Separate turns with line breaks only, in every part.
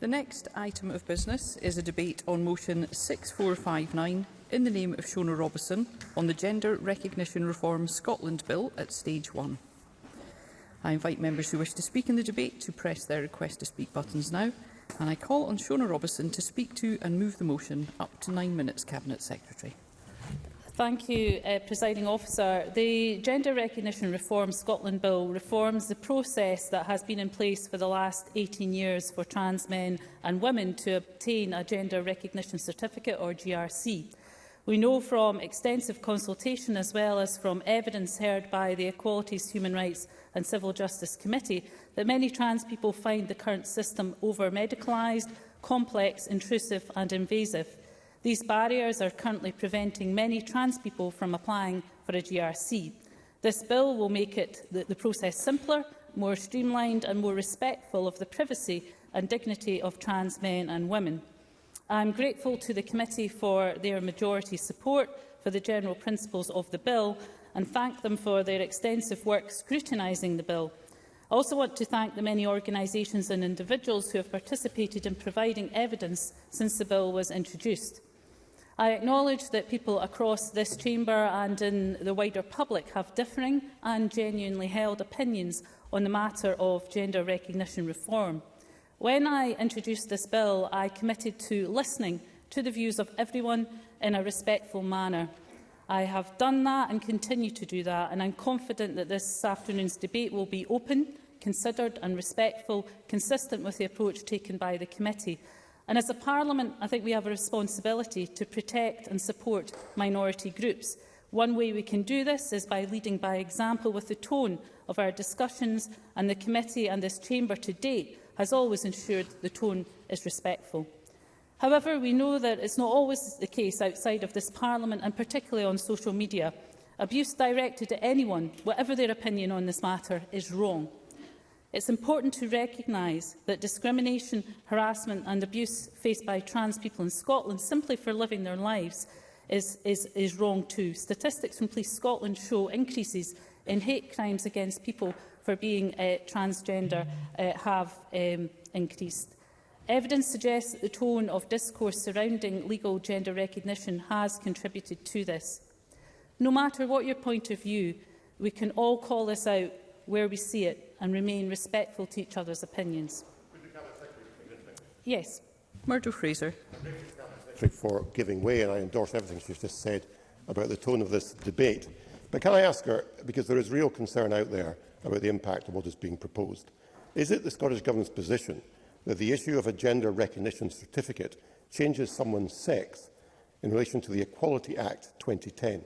The next item of business is a debate on motion 6459 in the name of Shona Robison on the Gender Recognition Reform Scotland Bill at stage 1. I invite members who wish to speak in the debate to press their request to speak buttons now and I call on Shona Robison to speak to and move the motion up to nine minutes, Cabinet Secretary.
Thank you, uh, Presiding Officer. The Gender Recognition Reform Scotland Bill reforms the process that has been in place for the last 18 years for trans men and women to obtain a Gender Recognition Certificate, or GRC. We know from extensive consultation as well as from evidence heard by the Equalities, Human Rights and Civil Justice Committee that many trans people find the current system over-medicalised, complex, intrusive and invasive. These barriers are currently preventing many trans people from applying for a GRC. This bill will make it the, the process simpler, more streamlined and more respectful of the privacy and dignity of trans men and women. I am grateful to the committee for their majority support for the general principles of the bill and thank them for their extensive work scrutinising the bill. I also want to thank the many organisations and individuals who have participated in providing evidence since the bill was introduced. I acknowledge that people across this chamber and in the wider public have differing and genuinely held opinions on the matter of gender recognition reform. When I introduced this bill, I committed to listening to the views of everyone in a respectful manner. I have done that and continue to do that, and I'm confident that this afternoon's debate will be open, considered and respectful, consistent with the approach taken by the committee. And as a Parliament, I think we have a responsibility to protect and support minority groups. One way we can do this is by leading by example with the tone of our discussions, and the committee and this chamber to date has always ensured the tone is respectful. However, we know that it's not always the case outside of this Parliament and particularly on social media. Abuse directed at anyone, whatever their opinion on this matter, is wrong. It's important to recognise that discrimination, harassment and abuse faced by trans people in Scotland simply for living their lives is, is, is wrong too. Statistics from Police Scotland show increases in hate crimes against people for being uh, transgender uh, have um, increased. Evidence suggests that the tone of discourse surrounding legal gender recognition has contributed to this. No matter what your point of view, we can all call this out where we see it and remain respectful to each other's opinions. Yes.
Murdo Fraser.
For giving way, and I endorse everything she's just said about the tone of this debate. But can I ask her, because there is real concern out there about the impact of what is being proposed, is it the Scottish Government's position that the issue of a gender recognition certificate changes someone's sex in relation to the Equality Act 2010?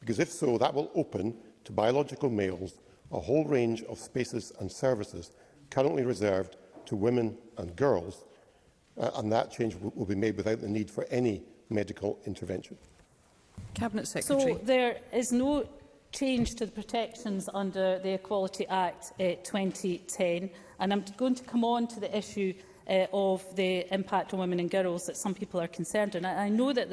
Because if so, that will open to biological males a whole range of spaces and services currently reserved to women and girls, uh, and that change will, will be made without the need for any medical intervention.
Cabinet Secretary.
So there is no change to the protections under the Equality Act uh, 2010, and I'm going to come on to the issue uh, of the impact on women and girls that some people are concerned on. I, I know that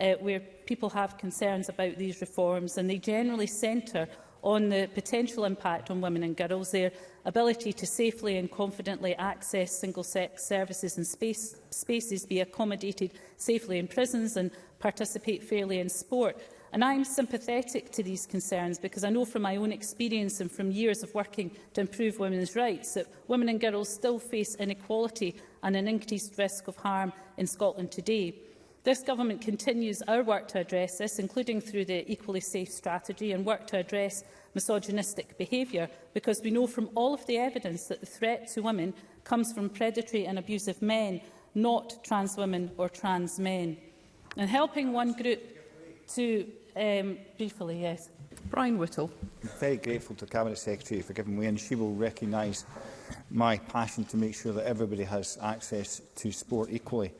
uh, where people have concerns about these reforms, and they generally centre on the potential impact on women and girls, their ability to safely and confidently access single-sex services and space, spaces, be accommodated safely in prisons and participate fairly in sport. And I am sympathetic to these concerns because I know from my own experience and from years of working to improve women's rights that women and girls still face inequality and an increased risk of harm in Scotland today. This government continues our work to address this, including through the Equally Safe strategy and work to address misogynistic behaviour, because we know from all of the evidence that the threat to women comes from predatory and abusive men, not trans women or trans men. And helping one group to... Um, briefly, yes.
Brian Whittle.
I'm very grateful to Cabinet Secretary for giving way and she will recognise my passion to make sure that everybody has access to sport equally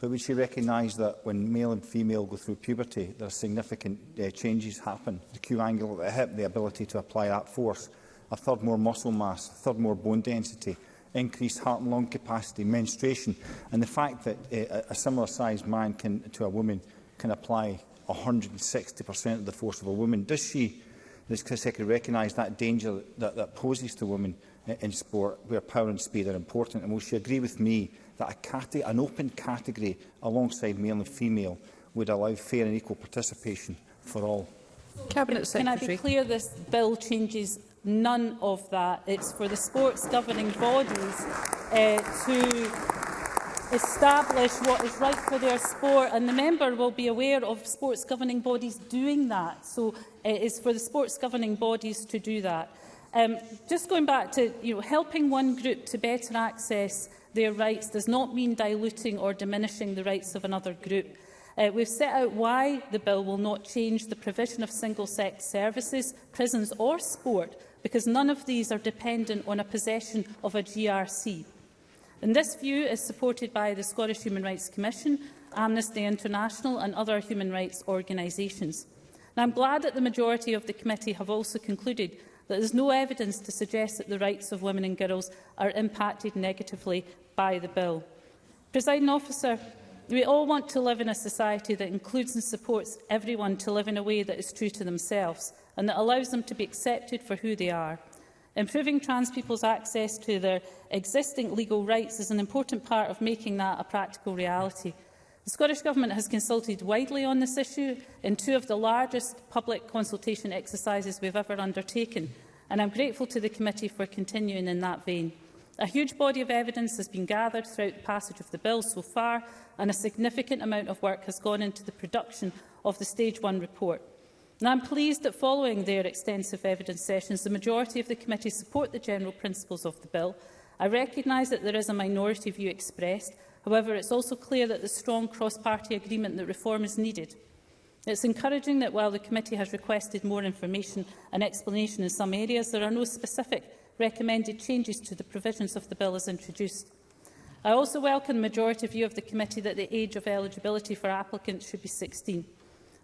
but would she recognise that when male and female go through puberty, there are significant uh, changes happen? The Q angle at the hip, the ability to apply that force, a third more muscle mass, a third more bone density, increased heart and lung capacity, menstruation, and the fact that uh, a similar sized man can, to a woman can apply 160% of the force of a woman. Does she, does Secretary, recognise that danger that, that poses to women uh, in sport where power and speed are important? And will she agree with me that a cate an open category alongside male and female would allow fair and equal participation for all.
Cabinet Secretary.
Can I be clear this bill changes none of that. It's for the sports governing bodies uh, to establish what is right for their sport and the member will be aware of sports governing bodies doing that. So uh, it is for the sports governing bodies to do that. Um, just going back to you know, helping one group to better access their rights does not mean diluting or diminishing the rights of another group. Uh, we've set out why the bill will not change the provision of single-sex services, prisons or sport, because none of these are dependent on a possession of a GRC. And this view is supported by the Scottish Human Rights Commission, Amnesty International and other human rights organisations. I'm glad that the majority of the committee have also concluded There is no evidence to suggest that the rights of women and girls are impacted negatively by the bill. Presiding officer, we all want to live in a society that includes and supports everyone to live in a way that is true to themselves and that allows them to be accepted for who they are. Improving trans people's access to their existing legal rights is an important part of making that a practical reality. The Scottish Government has consulted widely on this issue in two of the largest public consultation exercises we've ever undertaken, and I'm grateful to the committee for continuing in that vein. A huge body of evidence has been gathered throughout the passage of the bill so far, and a significant amount of work has gone into the production of the Stage 1 report. And I'm pleased that following their extensive evidence sessions, the majority of the committee support the general principles of the bill. I recognise that there is a minority view expressed, However, it's also clear that the strong cross-party agreement that reform is needed. It's encouraging that while the committee has requested more information and explanation in some areas, there are no specific recommended changes to the provisions of the bill as introduced. I also welcome the majority view of the committee that the age of eligibility for applicants should be 16.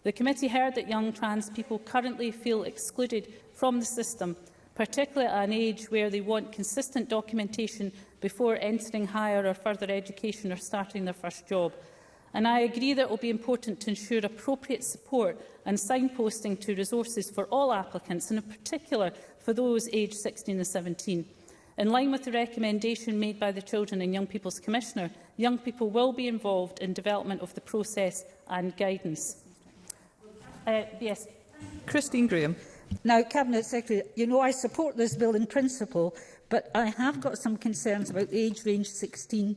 The committee heard that young trans people currently feel excluded from the system, particularly at an age where they want consistent documentation before entering higher or further education or starting their first job. And I agree that it will be important to ensure appropriate support and signposting to resources for all applicants, and in particular for those aged 16 and 17. In line with the recommendation made by the Children and Young People's Commissioner, young people will be involved in development of the process and guidance. Uh, yes.
Christine Graham.
Now, Cabinet Secretary, you know I support this bill in principle, But I have got some concerns about age range 16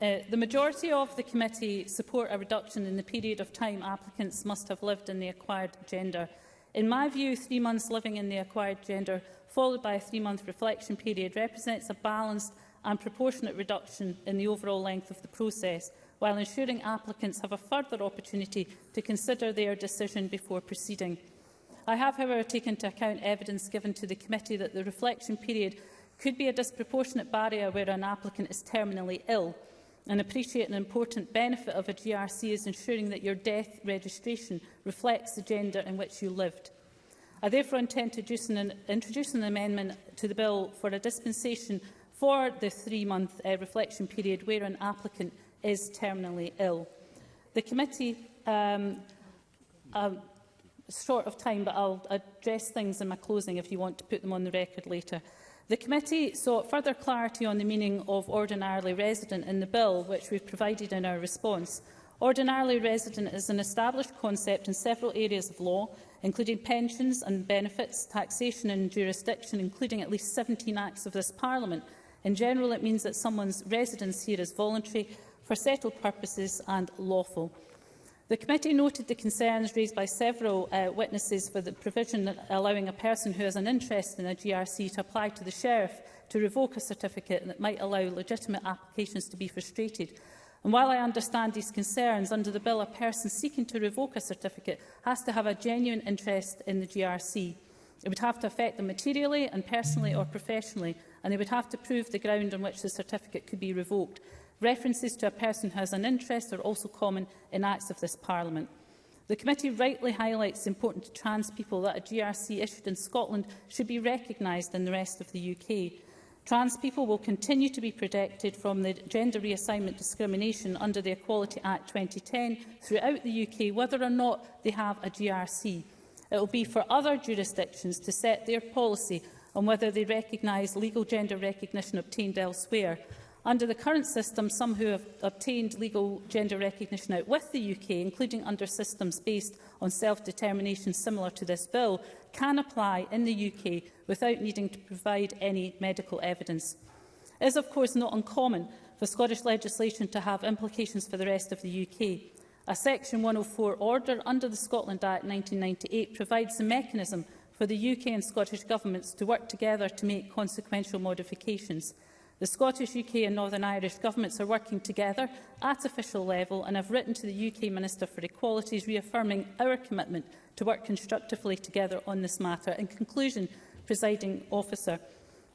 Uh, the
majority of the committee support a reduction in the period of time applicants must have lived in the acquired gender. In my view, three months living in the acquired gender, followed by a three-month reflection period, represents a balanced and proportionate reduction in the overall length of the process, while ensuring applicants have a further opportunity to consider their decision before proceeding. I have, however, taken into account evidence given to the committee that the reflection period could be a disproportionate barrier where an applicant is terminally ill and appreciate an important benefit of a GRC is ensuring that your death registration reflects the gender in which you lived. I therefore intend to introduce an, introduce an amendment to the bill for a dispensation for the three-month uh, reflection period where an applicant is terminally ill. The committee um, um, short of time, but I'll address things in my closing if you want to put them on the record later. The committee sought further clarity on the meaning of ordinarily resident in the bill, which we've provided in our response. Ordinarily resident is an established concept in several areas of law, including pensions and benefits, taxation and jurisdiction, including at least 17 acts of this Parliament. In general, it means that someone's residence here is voluntary, for settled purposes and lawful. The committee noted the concerns raised by several uh, witnesses for the provision allowing a person who has an interest in a GRC to apply to the Sheriff to revoke a certificate that might allow legitimate applications to be frustrated. And while I understand these concerns, under the bill, a person seeking to revoke a certificate has to have a genuine interest in the GRC. It would have to affect them materially and personally or professionally, and they would have to prove the ground on which the certificate could be revoked. References to a person who has an interest are also common in acts of this Parliament. The committee rightly highlights the importance to trans people that a GRC issued in Scotland should be recognised in the rest of the UK. Trans people will continue to be protected from the gender reassignment discrimination under the Equality Act 2010 throughout the UK, whether or not they have a GRC. It will be for other jurisdictions to set their policy on whether they recognise legal gender recognition obtained elsewhere. Under the current system, some who have obtained legal gender recognition out with the UK, including under systems based on self-determination similar to this bill, can apply in the UK without needing to provide any medical evidence. It is, of course, not uncommon for Scottish legislation to have implications for the rest of the UK. A Section 104 order under the Scotland Act 1998 provides a mechanism for the UK and Scottish governments to work together to make consequential modifications – The Scottish, UK and Northern Irish governments are working together at official level and have written to the UK Minister for Equalities reaffirming our commitment to work constructively together on this matter. In conclusion, presiding officer,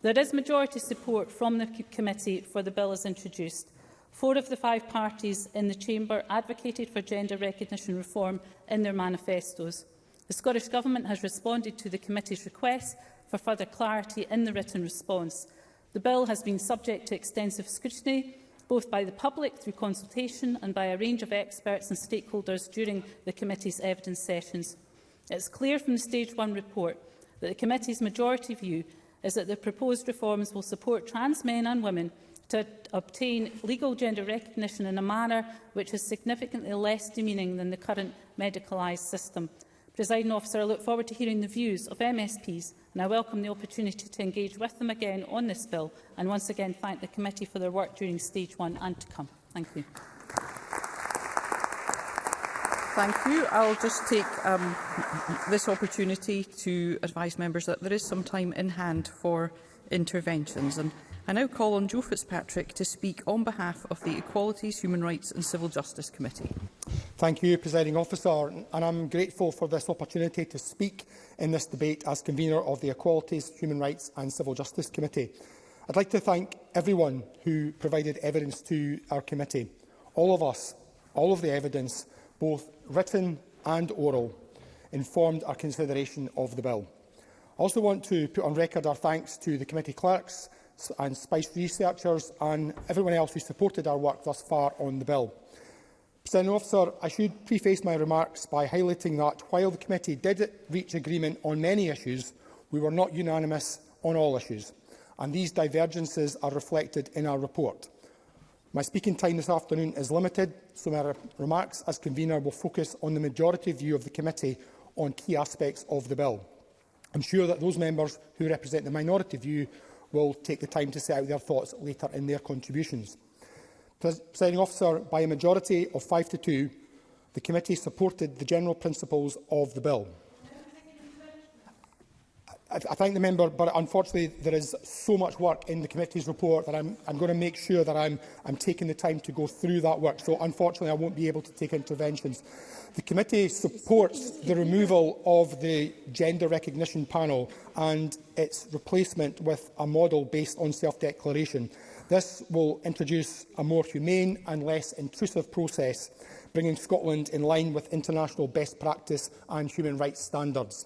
there is majority support from the committee for the bill as introduced. Four of the five parties in the Chamber advocated for gender recognition reform in their manifestos. The Scottish Government has responded to the committee's request for further clarity in the written response. The bill has been subject to extensive scrutiny, both by the public through consultation and by a range of experts and stakeholders during the committee's evidence sessions. It is clear from the Stage 1 report that the committee's majority view is that the proposed reforms will support trans men and women to obtain legal gender recognition in a manner which is significantly less demeaning than the current medicalised system. Presiding officer, I look forward to hearing the views of MSPs and I welcome the opportunity to engage with them again on this bill and once again thank the committee for their work during stage one and to come. Thank you.
Thank you. I'll just take um, this opportunity to advise members that there is some time in hand for interventions. And I now call on Joe Fitzpatrick to speak on behalf of the Equalities, Human Rights and Civil Justice Committee.
Thank you, Presiding Officer, and I'm grateful for this opportunity to speak in this debate as convener of the Equalities, Human Rights and Civil Justice Committee. I'd like to thank everyone who provided evidence to our committee. All of us, all of the evidence, both written and oral, informed our consideration of the bill. I also want to put on record our thanks to the committee clerks and SPICE researchers and everyone else who supported our work thus far on the bill. President Officer, I should preface my remarks by highlighting that while the committee did reach agreement on many issues, we were not unanimous on all issues, and these divergences are reflected in our report. My speaking time this afternoon is limited, so my remarks as convener will focus on the majority view of the committee on key aspects of the bill. I'm sure that those members who represent the minority view will take the time to set out their thoughts later in their contributions. Presiding officer, by a majority of 5 to 2, the committee supported the general principles of the bill. I, I thank the member, but unfortunately there is so much work in the committee's report that I'm, I'm going to make sure that I'm, I'm taking the time to go through that work. So unfortunately I won't be able to take interventions. The committee supports the removal of the gender recognition panel and its replacement with a model based on self-declaration. This will introduce a more humane and less intrusive process, bringing Scotland in line with international best practice and human rights standards.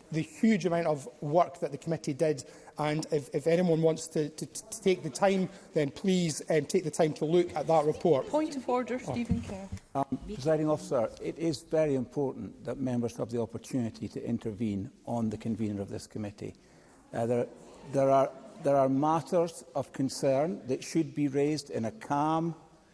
the huge amount of work that the committee did. And if, if anyone wants to, to, to take the time, then please um, take the time to look at that report.
Point of order, Stephen Kerr. Oh.
Um, presiding officer, it is very important that members have the opportunity to intervene on the convener of this committee. Uh, there, there, are, there are matters of concern that should be raised in a calm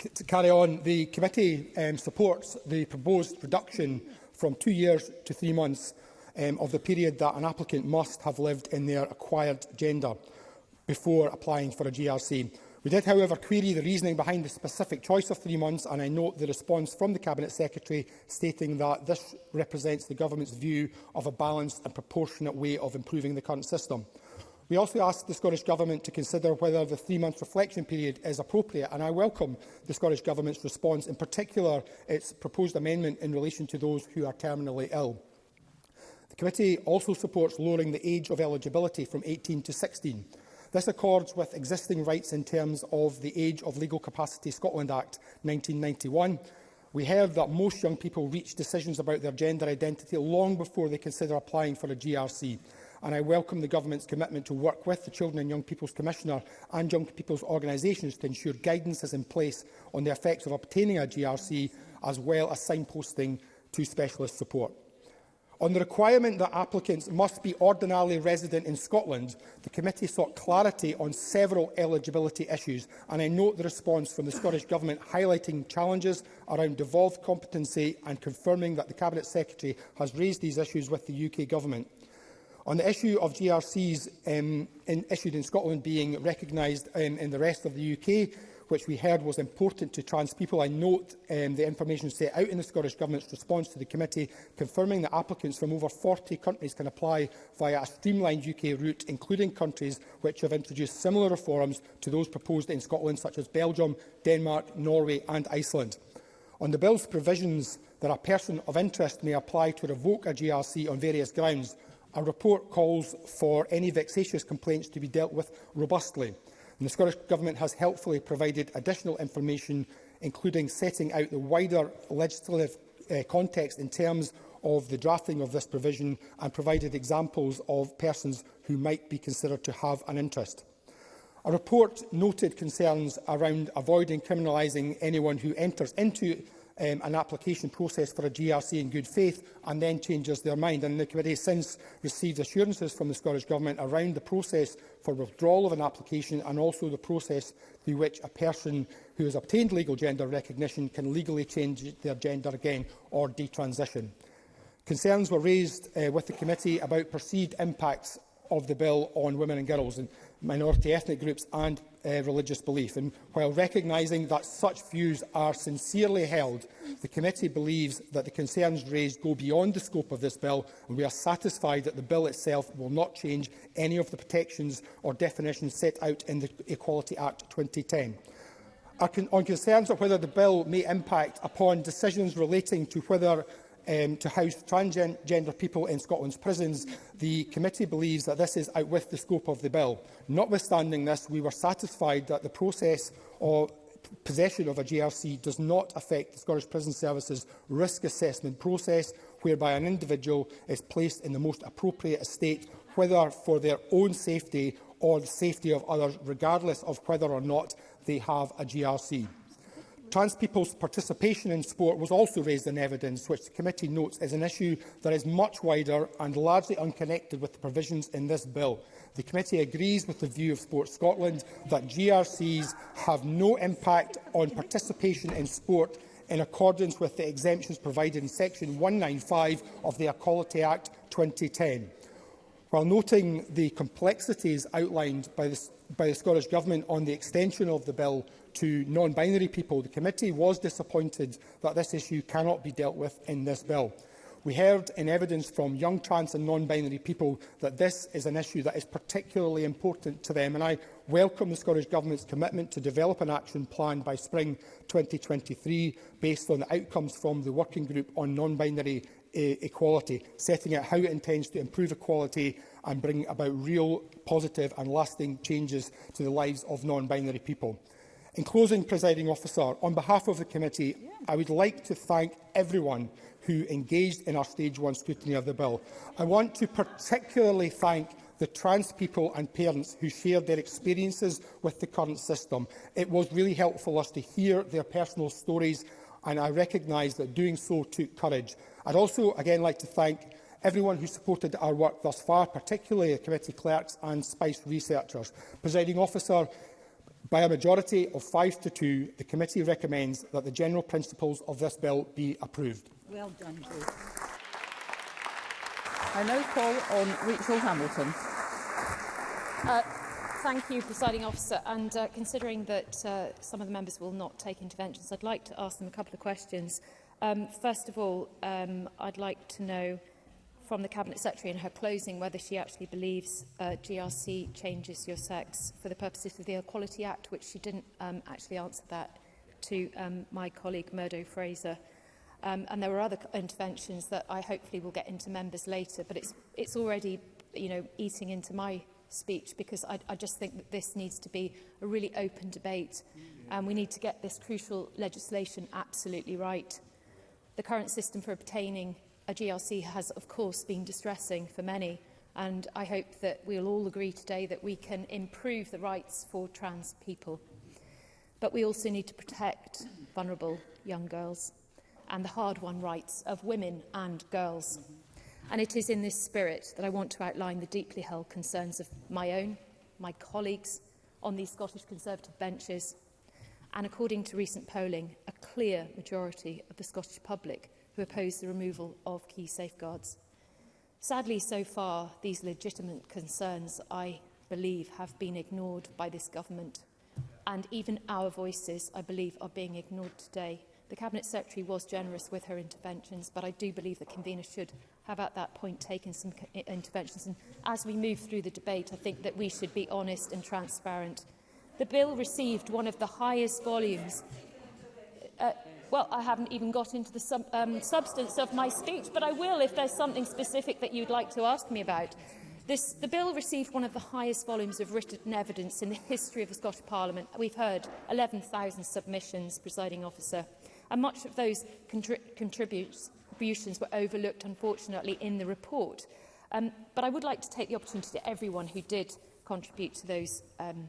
C to carry on, the committee um, supports the proposed reduction from two years to three months um, of the period that an applicant must have lived in their acquired gender before applying for a GRC. We did, however, query the reasoning behind the specific choice of three months, and I note the response from the Cabinet Secretary stating that this represents the Government's view of a balanced and proportionate way of improving the current system. We also asked the Scottish Government to consider whether the three-month reflection period is appropriate, and I welcome the Scottish Government's response, in particular its proposed amendment in relation to those who are terminally ill. The committee also supports lowering the age of eligibility from 18 to 16. This accords with existing rights in terms of the Age of Legal Capacity Scotland Act 1991. We have that most young people reach decisions about their gender identity long before they consider applying for a GRC. And I welcome the Government's commitment to work with the Children and Young People's Commissioner and Young People's Organisations to ensure guidance is in place on the effects of obtaining a GRC, as well as signposting to specialist support. On the requirement that applicants must be ordinarily resident in Scotland, the committee sought clarity on several eligibility issues, and I note the response from the Scottish Government highlighting challenges around devolved competency and confirming that the Cabinet Secretary has raised these issues with the UK Government. On the issue of GRCs um, in, issued in Scotland being recognised um, in the rest of the UK, which we heard was important to trans people. I note um, the information set out in the Scottish Government's response to the committee, confirming that applicants from over 40 countries can apply via a streamlined UK route, including countries which have introduced similar reforms to those proposed in Scotland, such as Belgium, Denmark, Norway and Iceland. On the Bill's provisions that a person of interest may apply to revoke a GRC on various grounds, a report calls for any vexatious complaints to be dealt with robustly. And the Scottish Government has helpfully provided additional information, including setting out the wider legislative uh, context in terms of the drafting of this provision and provided examples of persons who might be considered to have an interest. A report noted concerns around avoiding criminalising anyone who enters into um, an application process for a GRC in good faith and then changes their mind. And the committee has since received assurances from the Scottish Government around the process for withdrawal of an application and also the process through which a person who has obtained legal gender recognition can legally change their gender again or detransition. Concerns were raised uh, with the committee about perceived impacts of the bill on women and girls and minority ethnic groups and uh, religious belief. And while recognising that such views are sincerely held, the committee believes that the concerns raised go beyond the scope of this bill, and we are satisfied that the bill itself will not change any of the protections or definitions set out in the Equality Act 2010 con on concerns of whether the bill may impact upon decisions relating to whether um, to house transgender people in Scotland's prisons, the committee believes that this is out with the scope of the bill. Notwithstanding this, we were satisfied that the process of possession of a GRC does not affect the Scottish Prison Service's risk assessment process, whereby an individual is placed in the most appropriate estate, whether for their own safety or the safety of others, regardless of whether or not they have a GRC. Trans people's participation in sport was also raised in evidence, which the committee notes is an issue that is much wider and largely unconnected with the provisions in this bill. The committee agrees with the view of Sport Scotland that GRCs have no impact on participation in sport in accordance with the exemptions provided in Section 195 of the Equality Act 2010. While noting the complexities outlined by the, by the Scottish Government on the extension of the bill to non-binary people, the committee was disappointed that this issue cannot be dealt with in this bill. We heard in evidence from young trans and non-binary people that this is an issue that is particularly important to them, and I welcome the Scottish Government's commitment to develop an action plan by spring 2023 based on the outcomes from the Working Group on Non-Binary e Equality, setting out how it intends to improve equality and bring about real, positive and lasting changes to the lives of non-binary people. In closing, presiding officer, on behalf of the committee, yeah. I would like to thank everyone who engaged in our stage one scrutiny of the bill. I want to particularly thank the trans people and parents who shared their experiences with the current system. It was really helpful us to hear their personal stories and I recognise that doing so took courage. I'd also again like to thank everyone who supported our work thus far, particularly the committee clerks and SPICE researchers. Presiding officer, By a majority of 5 to 2, the committee recommends that the general principles of this bill be approved.
Well done, Bruce.
I now call on Rachel Hamilton.
Uh, thank you, presiding officer. And uh, considering that uh, some of the members will not take interventions, I'd like to ask them a couple of questions. Um, first of all, um, I'd like to know from the Cabinet Secretary in her closing whether she actually believes uh, GRC changes your sex for the purposes of the Equality Act, which she didn't um, actually answer that to um, my colleague Murdo Fraser. Um, and there were other interventions that I hopefully will get into members later, but it's, it's already you know, eating into my speech because I, I just think that this needs to be a really open debate and we need to get this crucial legislation absolutely right. The current system for obtaining a GRC has, of course, been distressing for many. And I hope that we'll all agree today that we can improve the rights for trans people. But we also need to protect vulnerable young girls and the hard-won rights of women and girls. And it is in this spirit that I want to outline the deeply held concerns of my own, my colleagues on these Scottish Conservative benches. And according to recent polling, a clear majority of the Scottish public who oppose the removal of key safeguards. Sadly, so far, these legitimate concerns, I believe, have been ignored by this government. And even our voices, I believe, are being ignored today. The Cabinet Secretary was generous with her interventions, but I do believe the convener should have at that point taken some interventions. And as we move through the debate, I think that we should be honest and transparent. The bill received one of the highest volumes. Uh, Well, I haven't even got into the sub um, substance of my speech, but I will if there's something specific that you'd like to ask me about. This, the bill received one of the highest volumes of written evidence in the history of the Scottish Parliament. We've heard 11,000 submissions, presiding officer, and much of those contri contributions were overlooked, unfortunately, in the report. Um, but I would like to take the opportunity to everyone who did contribute to those um,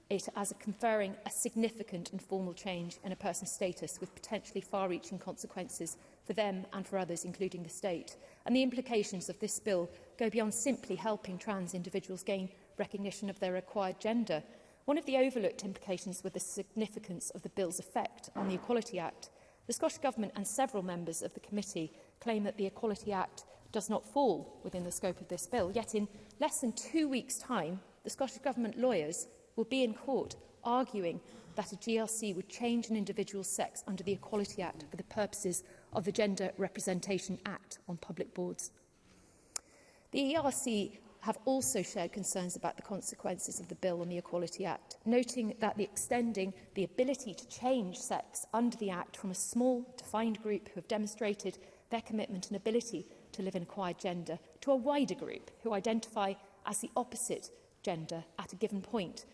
it as conferring a significant and formal change in a person's status with potentially far-reaching consequences for them and for others, including the state. And the implications of this bill go beyond simply helping trans individuals gain recognition of their acquired gender. One of the overlooked implications was the significance of the bill's effect on the Equality Act. The Scottish Government and several members of the committee claim that the Equality Act does not fall within the scope of this bill. Yet in less than two weeks' time, the Scottish Government lawyers will be in court arguing that a GLC would change an individual's sex under the Equality Act for the purposes of the Gender Representation Act on public boards. The ERC have also shared concerns about the consequences of the bill on the Equality Act, noting that the extending the ability to change sex under the Act from a small, defined group who have demonstrated their commitment and ability to live in acquired gender to a wider group who identify as the opposite gender at a given point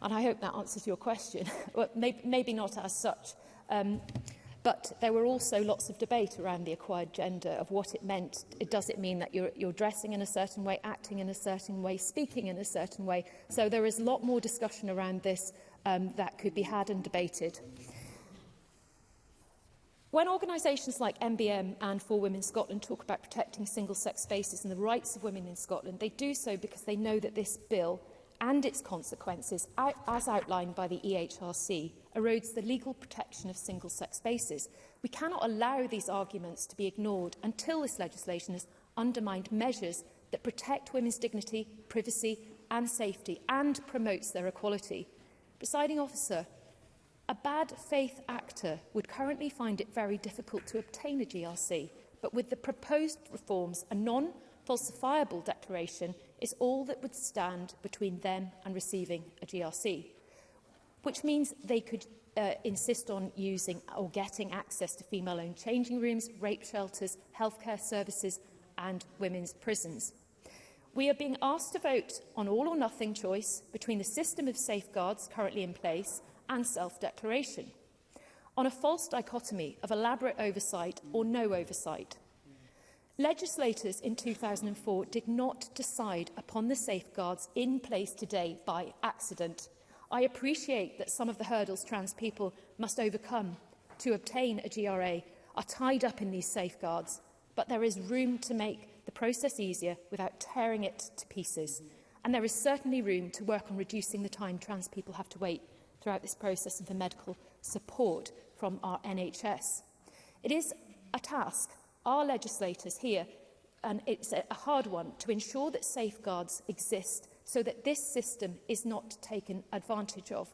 And I hope that answers your question. well, maybe, maybe not as such. Um, But there were also lots of debate around the acquired gender of what it meant. It, does it mean that you're, you're dressing in a certain way, acting in a certain way, speaking in a certain way? So there is a lot more discussion around this um, that could be had and debated. When organisations like MBM and For Women Scotland talk about protecting single-sex spaces and the rights of women in Scotland, they do so because they know that this bill and its consequences, as outlined by the EHRC, erodes the legal protection of single-sex spaces. We cannot allow these arguments to be ignored until this legislation has undermined measures that protect women's dignity, privacy and safety and promotes their equality. Presiding officer, a bad faith actor would currently find it very difficult to obtain a GRC, but with the proposed reforms, a non-falsifiable declaration is all that would stand between them and receiving a GRC, which means they could uh, insist on using or getting access to female-owned changing rooms, rape shelters, healthcare services and women's prisons. We are being asked to vote on all or nothing choice between the system of safeguards currently in place and self-declaration, on a false dichotomy of elaborate oversight or no oversight, Legislators in 2004 did not decide upon the safeguards in place today by accident. I appreciate that some of the hurdles trans people must overcome to obtain a GRA are tied up in these safeguards, but there is room to make the process easier without tearing it to pieces. And there is certainly room to work on reducing the time trans people have to wait throughout this process and for medical support from our NHS. It is a task our legislators here, and it's a hard one, to ensure that safeguards exist so that this system is not taken advantage of.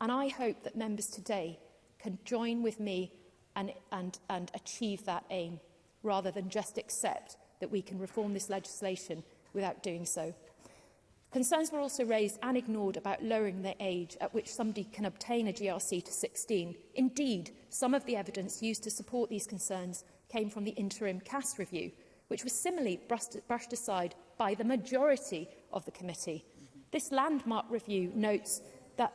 And I hope that members today can join with me and, and, and achieve that aim, rather than just accept that we can reform this legislation without doing so. Concerns were also raised and ignored about lowering the age at which somebody can obtain a GRC to 16. Indeed, some of the evidence used to support these concerns came from the interim CAS review, which was similarly brushed aside by the majority of the committee. This landmark review notes that,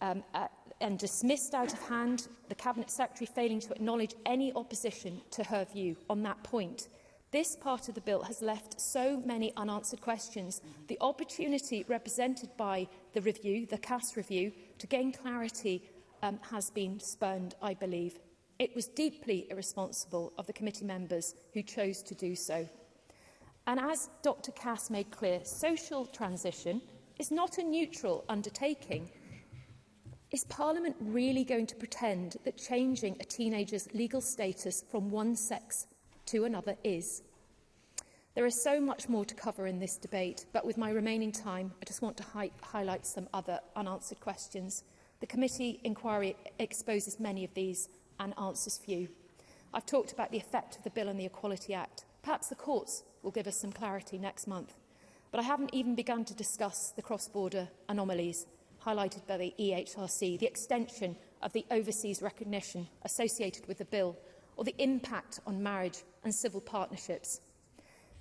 um, uh, and dismissed out of hand, the Cabinet Secretary failing to acknowledge any opposition to her view on that point, This part of the bill has left so many unanswered questions. The opportunity represented by the review, the CAS review, to gain clarity um, has been spurned, I believe. It was deeply irresponsible of the committee members who chose to do so. And as Dr Cass made clear, social transition is not a neutral undertaking. Is Parliament really going to pretend that changing a teenager's legal status from one sex to another is? There is so much more to cover in this debate, but with my remaining time, I just want to hi highlight some other unanswered questions. The committee inquiry exposes many of these and answers few. I've talked about the effect of the bill on the Equality Act. Perhaps the courts will give us some clarity next month. But I haven't even begun to discuss the cross-border anomalies highlighted by the EHRC, the extension of the overseas recognition associated with the bill, or the impact on marriage and civil partnerships.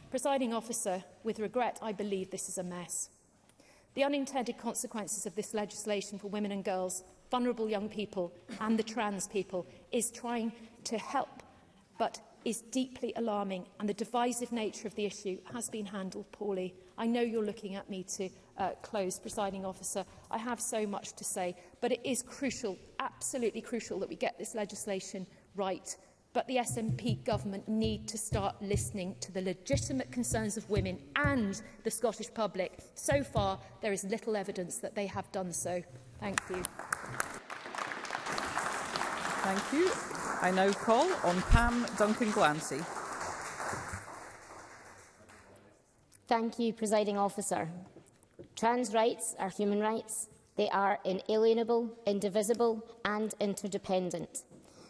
Presiding officer, with regret, I believe this is a mess. The unintended consequences of this legislation for women and girls, vulnerable young people and the trans people is trying to help, but is deeply alarming and the divisive nature of the issue has been handled poorly. I know you're looking at me to uh, close, presiding officer. I have so much to say, but it is crucial, absolutely crucial, that we get this legislation right but the SNP government need to start listening to the legitimate concerns of women and the Scottish public. So far, there is little evidence that they have done so. Thank you.
Thank you. I now call on Pam Duncan-Glancy.
Thank you, Presiding Officer. Trans rights are human rights. They are inalienable, indivisible and interdependent.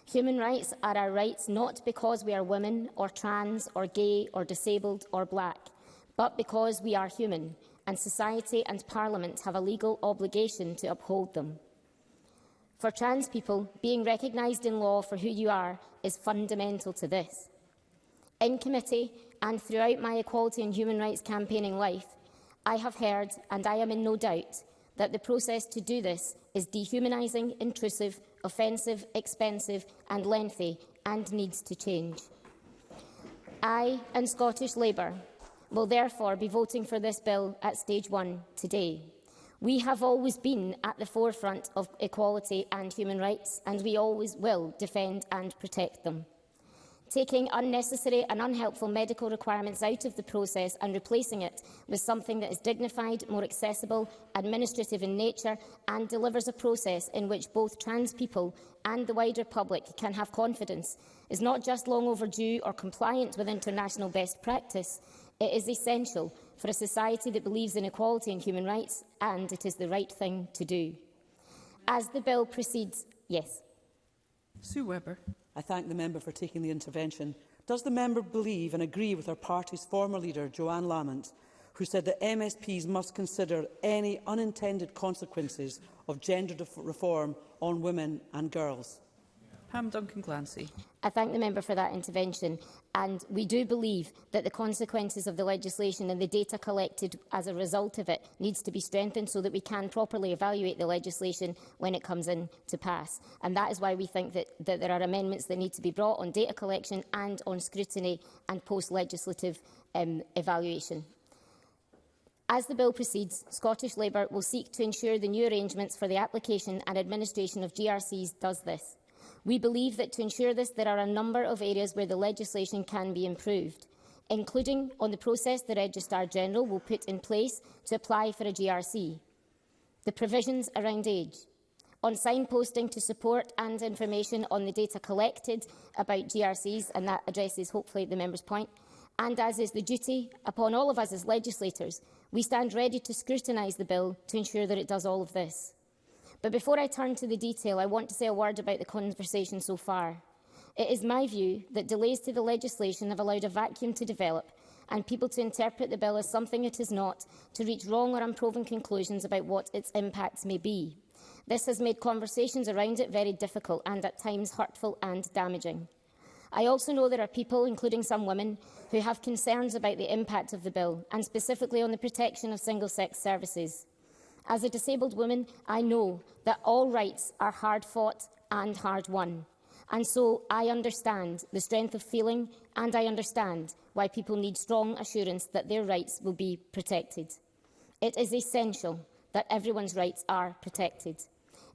Human rights are our rights not because we are women or trans or gay or disabled or black, but because we are human and society and parliament have a legal obligation to uphold them. For trans people, being recognised in law for who you are is fundamental to this. In committee and throughout my equality and human rights campaigning life, I have heard, and I am in no doubt, that the process to do this is dehumanising, intrusive offensive, expensive and lengthy, and needs to change. I and Scottish Labour will therefore be voting for this bill at stage one today. We have always been at the forefront of equality and human rights, and we always will defend and protect them taking unnecessary and unhelpful medical requirements out of the process and replacing it with something that is dignified, more accessible, administrative in nature and delivers a process in which both trans people and the wider public can have confidence is not just long overdue or compliant with international best practice. It is essential for a society that believes in equality and human rights and it is the right thing to do. As the bill proceeds, yes.
Sue Webber.
I thank the member for taking the intervention. Does the member believe and agree with her party's former leader, Joanne Lamont, who said that MSPs must consider any unintended consequences of gender reform on women and girls?
Pam Duncan Glancy.
I thank the member for that intervention And we do believe that the consequences of the legislation and the data collected as a result of it needs to be strengthened so that we can properly evaluate the legislation when it comes in to pass. And that is why we think that, that there are amendments that need to be brought on data collection and on scrutiny and post-legislative um, evaluation. As the bill proceeds, Scottish Labour will seek to ensure the new arrangements for the application and administration of GRCs does this. We believe that to ensure this, there are a number of areas where the legislation can be improved, including on the process the Registrar-General will put in place to apply for a GRC, the provisions around age, on signposting to support and information on the data collected about GRCs, and that addresses, hopefully, the member's point, and as is the duty upon all of us as legislators, we stand ready to scrutinise the bill to ensure that it does all of this. But before I turn to the detail, I want to say a word about the conversation so far. It is my view that delays to the legislation have allowed a vacuum to develop and people to interpret the bill as something it is not, to reach wrong or unproven conclusions about what its impacts may be. This has made conversations around it very difficult and at times hurtful and damaging. I also know there are people, including some women, who have concerns about the impact of the bill, and specifically on the protection of single-sex services. As a disabled woman, I know that all rights are hard-fought and hard-won. And so I understand the strength of feeling and I understand why people need strong assurance that their rights will be protected. It is essential that everyone's rights are protected.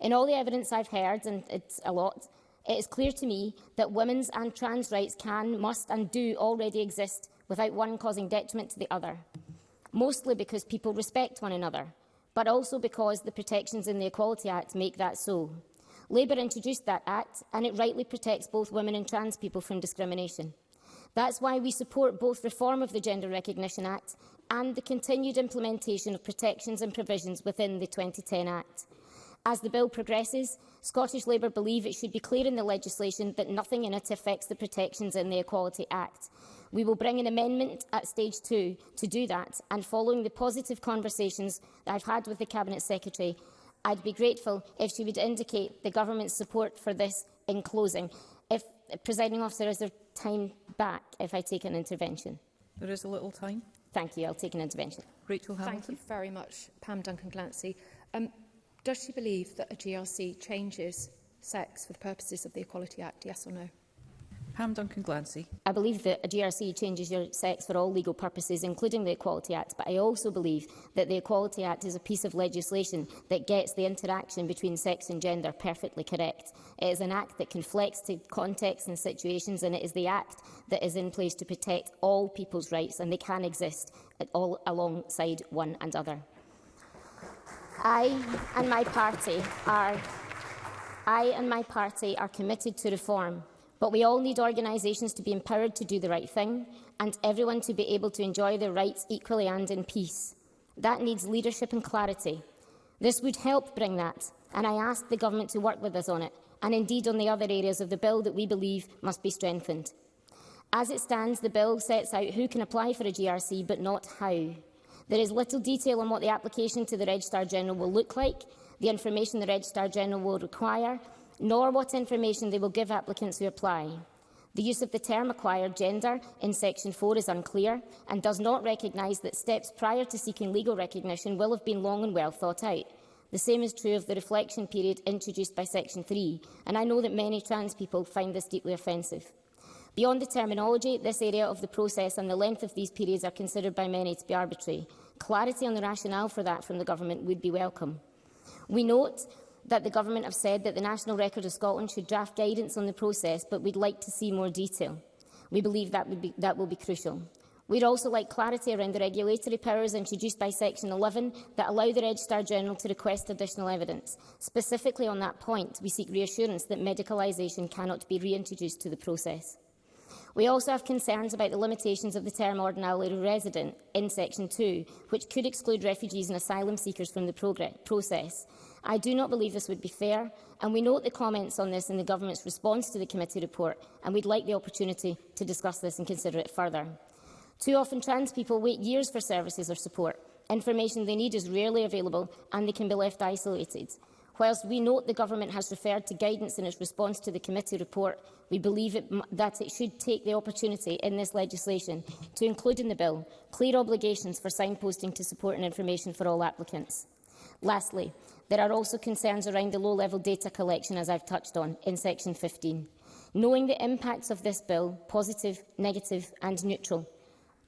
In all the evidence I've heard, and it's a lot, it is clear to me that women's and trans rights can, must and do already exist without one causing detriment to the other, mostly because people respect one another but also because the protections in the Equality Act make that so. Labour introduced that Act and it rightly protects both women and trans people from discrimination. That's why we support both reform of the Gender Recognition Act and the continued implementation of protections and provisions within the 2010 Act. As the bill progresses, Scottish Labour believe it should be clear in the legislation that nothing in it affects the protections in the Equality Act. We will bring an amendment at stage two to do that, and following the positive conversations that I've had with the Cabinet Secretary, I'd be grateful if she would indicate the government's support for this in closing. If, presiding officer, is there time back if I take an intervention?
There is a little time.
Thank you. I'll take an intervention.
Rachel Hamilton.
Thank you very much, Pam Duncan-Glancy. Um, does she believe that a GRC changes sex for the purposes of the Equality Act, yes or no?
Pam Duncan-Glancy.
I believe that a GRC changes your sex for all legal purposes, including the Equality Act, but I also believe that the Equality Act is a piece of legislation that gets the interaction between sex and gender perfectly correct. It is an act that can flex to contexts and situations, and it is the act that is in place to protect all people's rights, and they can exist at all alongside one and other. I and my party are I and my party are committed to reform But we all need organisations to be empowered to do the right thing and everyone to be able to enjoy their rights equally and in peace. That needs leadership and clarity. This would help bring that, and I ask the Government to work with us on it, and indeed on the other areas of the bill that we believe must be strengthened. As it stands, the bill sets out who can apply for a GRC, but not how. There is little detail on what the application to the Registrar General will look like, the information the Registrar General will require, nor what information they will give applicants who apply. The use of the term acquired gender in Section 4 is unclear and does not recognise that steps prior to seeking legal recognition will have been long and well thought out. The same is true of the reflection period introduced by Section 3, and I know that many trans people find this deeply offensive. Beyond the terminology, this area of the process and the length of these periods are considered by many to be arbitrary. Clarity on the rationale for that from the government would be welcome. We note that the Government have said that the National Record of Scotland should draft guidance on the process, but we'd like to see more detail. We believe that, would be, that will be crucial. We'd also like clarity around the regulatory powers introduced by Section 11 that allow the Registrar-General to request additional evidence. Specifically on that point, we seek reassurance that medicalisation cannot be reintroduced to the process. We also have concerns about the limitations of the term ordinarily resident in Section 2, which could exclude refugees and asylum seekers from the process. I do not believe this would be fair, and we note the comments on this in the Government's response to the committee report, and we'd like the opportunity to discuss this and consider it further. Too often, trans people wait years for services or support. Information they need is rarely available, and they can be left isolated. Whilst we note the Government has referred to guidance in its response to the committee report, we believe it, that it should take the opportunity in this legislation to include in the bill clear obligations for signposting to support and information for all applicants. Lastly, There are also concerns around the low-level data collection, as I've touched on, in Section 15. Knowing the impacts of this bill, positive, negative and neutral,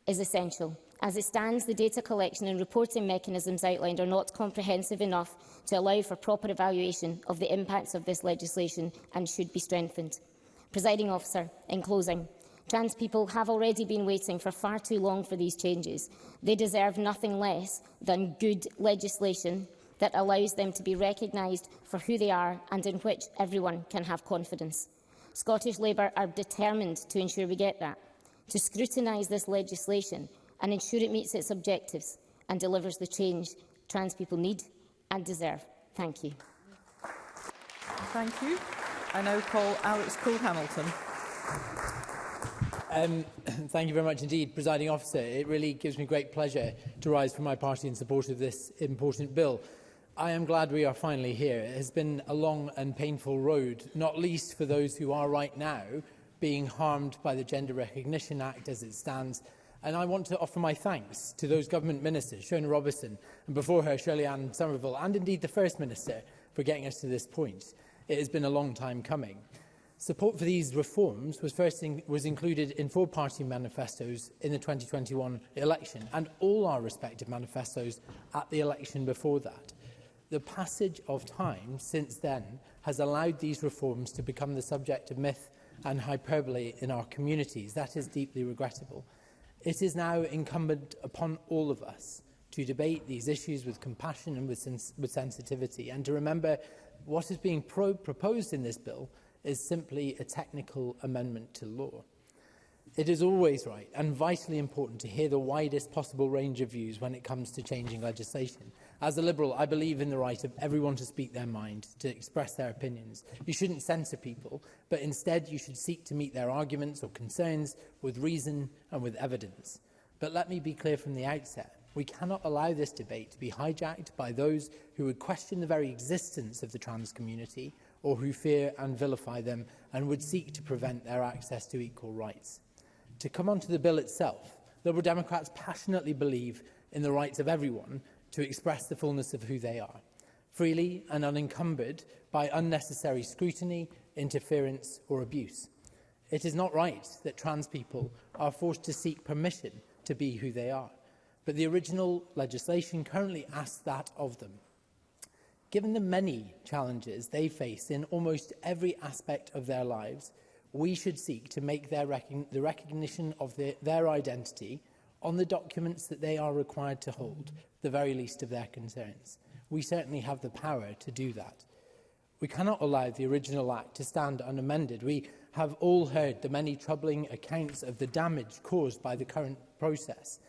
is essential. As it stands, the data collection and reporting mechanisms outlined are not comprehensive enough to allow for proper evaluation of the impacts of this legislation and should be strengthened. Presiding officer, in closing, trans people have already been waiting for far too long for these changes. They deserve nothing less than good legislation that allows them to be recognised for who they are and in which everyone can have confidence. Scottish Labour are determined to ensure we get that, to scrutinise this legislation and ensure it meets its objectives and delivers the change trans people need and deserve. Thank you.
Thank you. I now call Alex Cole-Hamilton.
Um, thank you very much indeed, presiding officer. It really gives me great pleasure to rise for my party in support of this important bill. I am glad we are finally here. It has been a long and painful road, not least for those who are right now being harmed by the Gender Recognition Act as it stands. And I want to offer my thanks to those government ministers, Shona Robertson, and before her, Shirley Ann Somerville, and indeed the First Minister, for getting us to this point. It has been a long time coming. Support for these reforms was first in, was included in four party manifestos in the 2021 election and all our respective manifestos at the election before that. The passage of time since then has allowed these reforms to become the subject of myth and hyperbole in our communities. That is deeply regrettable. It is now incumbent upon all of us to debate these issues with compassion and with, sens with sensitivity and to remember what is being pro proposed in this bill is simply a technical amendment to law. It is always right and vitally important to hear the widest possible range of views when it comes to changing legislation. As a Liberal, I believe in the right of everyone to speak their mind, to express their opinions. You shouldn't censor people, but instead you should seek to meet their arguments or concerns with reason and with evidence. But let me be clear from the outset. We cannot allow this debate to be hijacked by those who would question the very existence of the trans community or who fear and vilify them and would seek to prevent their access to equal rights to come onto the bill itself, Liberal Democrats passionately believe in the rights of everyone to express the fullness of who they are, freely and unencumbered by unnecessary scrutiny, interference or abuse. It is not right that trans people are forced to seek permission to be who they are, but the original legislation currently asks that of them. Given the many challenges they face in almost every aspect of their lives, we should seek to make their rec the recognition of the, their identity on the documents that they are required to hold the very least of their concerns. We certainly have the power to do that. We cannot allow the original Act to stand unamended. We have all heard the many troubling accounts of the damage caused by the current process,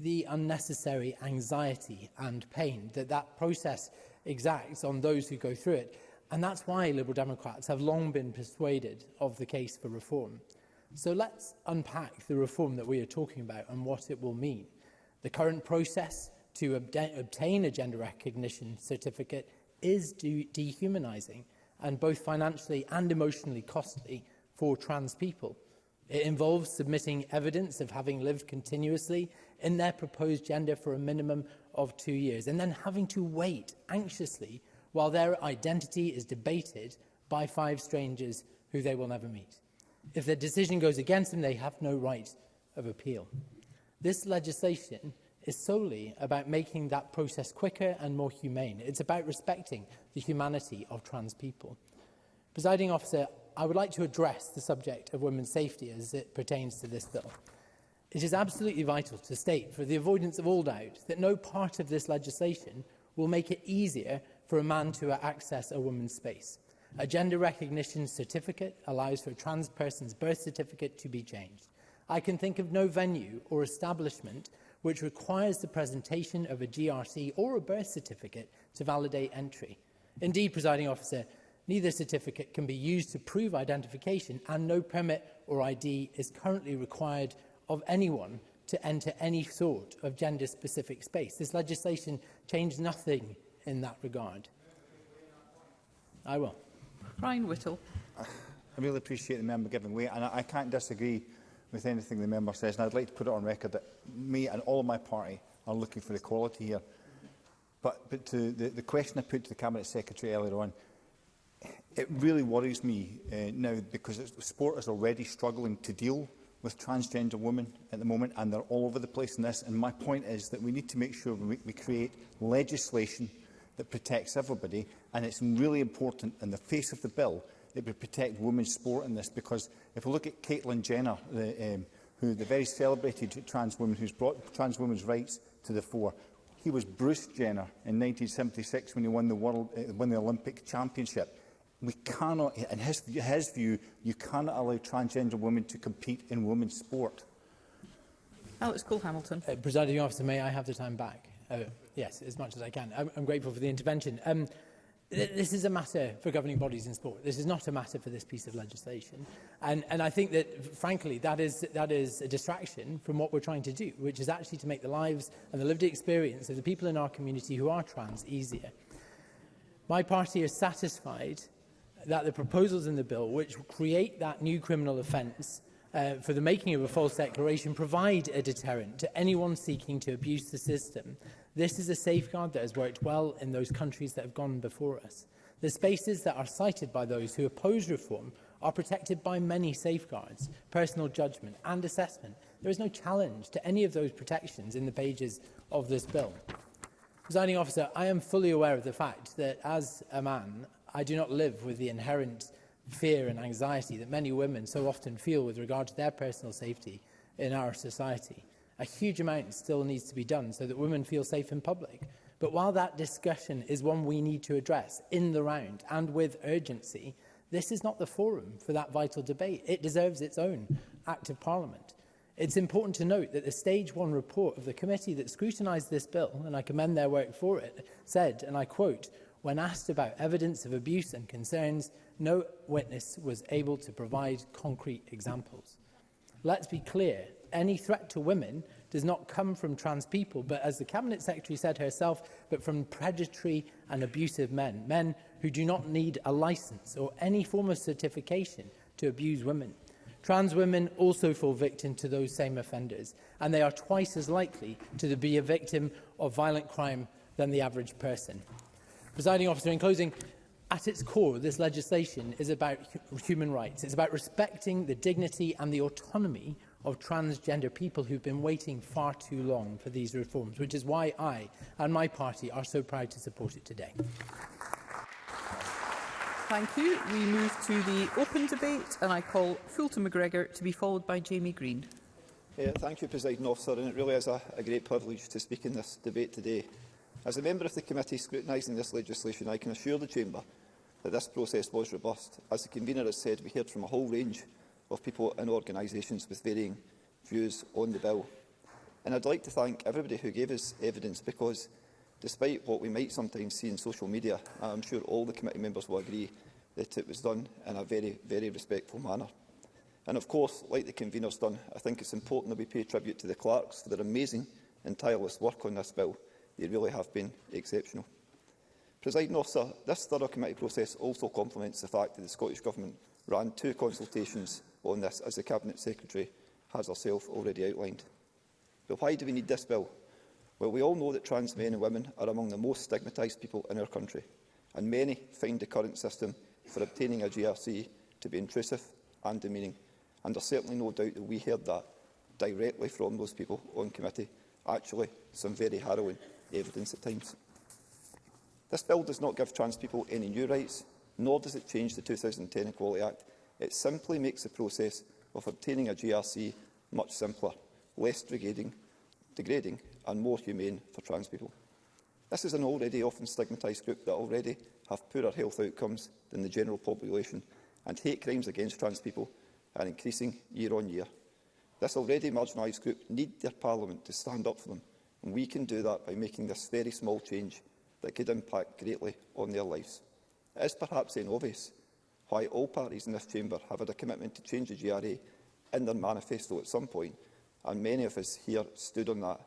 the unnecessary anxiety and pain that that process exacts on those who go through it, And that's why Liberal Democrats have long been persuaded of the case for reform. So let's unpack the reform that we are talking about and what it will mean. The current process to ob obtain a gender recognition certificate is de dehumanizing and both financially and emotionally costly for trans people. It involves submitting evidence of having lived continuously in their proposed gender for a minimum of two years and then having to wait anxiously while their identity is debated by five strangers who they will never meet. If their decision goes against them, they have no right of appeal. This legislation is solely about making that process quicker and more humane. It's about respecting the humanity of trans people. Presiding officer, I would like to address the subject of women's safety as it pertains to this bill. It is absolutely vital to state, for the avoidance of all doubt, that no part of this legislation will make it easier for a man to access a woman's space. A gender recognition certificate allows for a trans person's birth certificate to be changed. I can think of no venue or establishment which requires the presentation of a GRC or a birth certificate to validate entry. Indeed, presiding officer, neither certificate can be used to prove identification and no permit or ID is currently required of anyone to enter any sort of gender-specific space. This legislation changed nothing in that regard? I will.
Ryan Whittle.
I really appreciate the member giving way, and I, can't disagree with anything the member says, and I'd like to put it on record that me and all of my party are looking for equality here. But, but to the, the question I put to the Cabinet Secretary earlier on, it really worries me uh, now because sport is already struggling to deal with transgender women at the moment and they're all over the place in this and my point is that we need to make sure we, we create legislation that protects everybody. And it's really important in the face of the bill that we protect women's sport in this because if we look at Caitlin Jenner, the, um, who the very celebrated trans woman who's brought trans women's rights to the fore, he was Bruce Jenner in 1976 when he won the world, uh, won the Olympic championship. We cannot, in his, his view, you cannot allow transgender women to compete in women's sport.
Alex Cole Hamilton.
Uh, Presiding officer, may I have the time back? Uh, yes, as much as I can. I'm, I'm grateful for the intervention. Um, th this is a matter for governing bodies in sport. This is not a matter for this piece of legislation. And, and I think that, frankly, that is, that is a distraction from what we're trying to do, which is actually to make the lives and the lived experience of the people in our community who are trans easier. My party is satisfied that the proposals in the bill, which create that new criminal offence uh, for the making of a false declaration, provide a deterrent to anyone seeking to abuse the system This is a safeguard that has worked well in those countries that have gone before us. The spaces that are cited by those who oppose reform are protected by many safeguards, personal judgment and assessment. There is no challenge to any of those protections in the pages of this bill. Presiding officer, I am fully aware of the fact that as a man, I do not live with the inherent fear and anxiety that many women so often feel with regard to their personal safety in our society. A huge amount still needs to be done so that women feel safe in public. But while that discussion is one we need to address in the round and with urgency, this is not the forum for that vital debate. It deserves its own act of parliament. It's important to note that the stage one report of the committee that scrutinised this bill, and I commend their work for it, said, and I quote, when asked about evidence of abuse and concerns, no witness was able to provide concrete examples. Let's be clear any threat to women does not come from trans people, but as the Cabinet Secretary said herself, but from predatory and abusive men, men who do not need a license or any form of certification to abuse women. Trans women also fall victim to those same offenders, and they are twice as likely to be a victim of violent crime than the average person. Presiding officer, in closing, at its core, this legislation is about human rights. It's about respecting the dignity and the autonomy of transgender people who've been waiting far too long for these reforms, which is why I and my party are so proud to support it today.
Thank you. We move to the open debate and I call Fulton McGregor to be followed by Jamie Green.
Yeah, thank you, President Officer, and it really is a, a great privilege to speak in this debate today. As a member of the committee scrutinising this legislation, I can assure the Chamber that this process was robust. As the convener has said, we heard from a whole range of people and organisations with varying views on the bill. And I'd like to thank everybody who gave us evidence because, despite what we might sometimes see in social media, I'm sure all the committee members will agree that it was done in a very, very respectful manner. And of course, like the convener's done, I think it's important that we pay tribute to the clerks for their amazing and tireless work on this bill. They really have been exceptional. Presiding officer, this thorough committee process also complements the fact that the Scottish Government ran two consultations on this, as the Cabinet Secretary has herself already outlined. But why do we need this bill? Well, we all know that trans men and women are among the most stigmatised people in our country, and many find the current system for obtaining a GRC to be intrusive and demeaning. And there's certainly no doubt that we heard that directly from those people on committee. Actually, some very harrowing evidence at times. This bill does not give trans people any new rights, nor does it change the 2010 Equality Act, It simply makes the process of obtaining a GRC much simpler, less degrading, degrading and more humane for trans people. This is an already often stigmatised group that already have poorer health outcomes than the general population and hate crimes against trans people are increasing year on year. This already marginalised group need their parliament to stand up for them and we can do that by making this very small change that could impact greatly on their lives. It is perhaps obvious, why all parties in this chamber have had a commitment to change the GRA in their manifesto at some point, and many of us here stood on that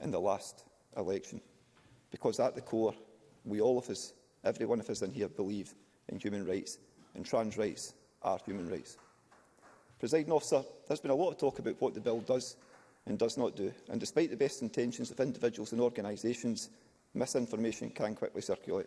in the last election. Because at the core, we all of us, every one of us in here, believe in human rights, and trans rights are human rights. Presiding officer, there's been a lot of talk about what the bill does and does not do, and despite the best intentions of individuals and organisations, misinformation can quickly circulate.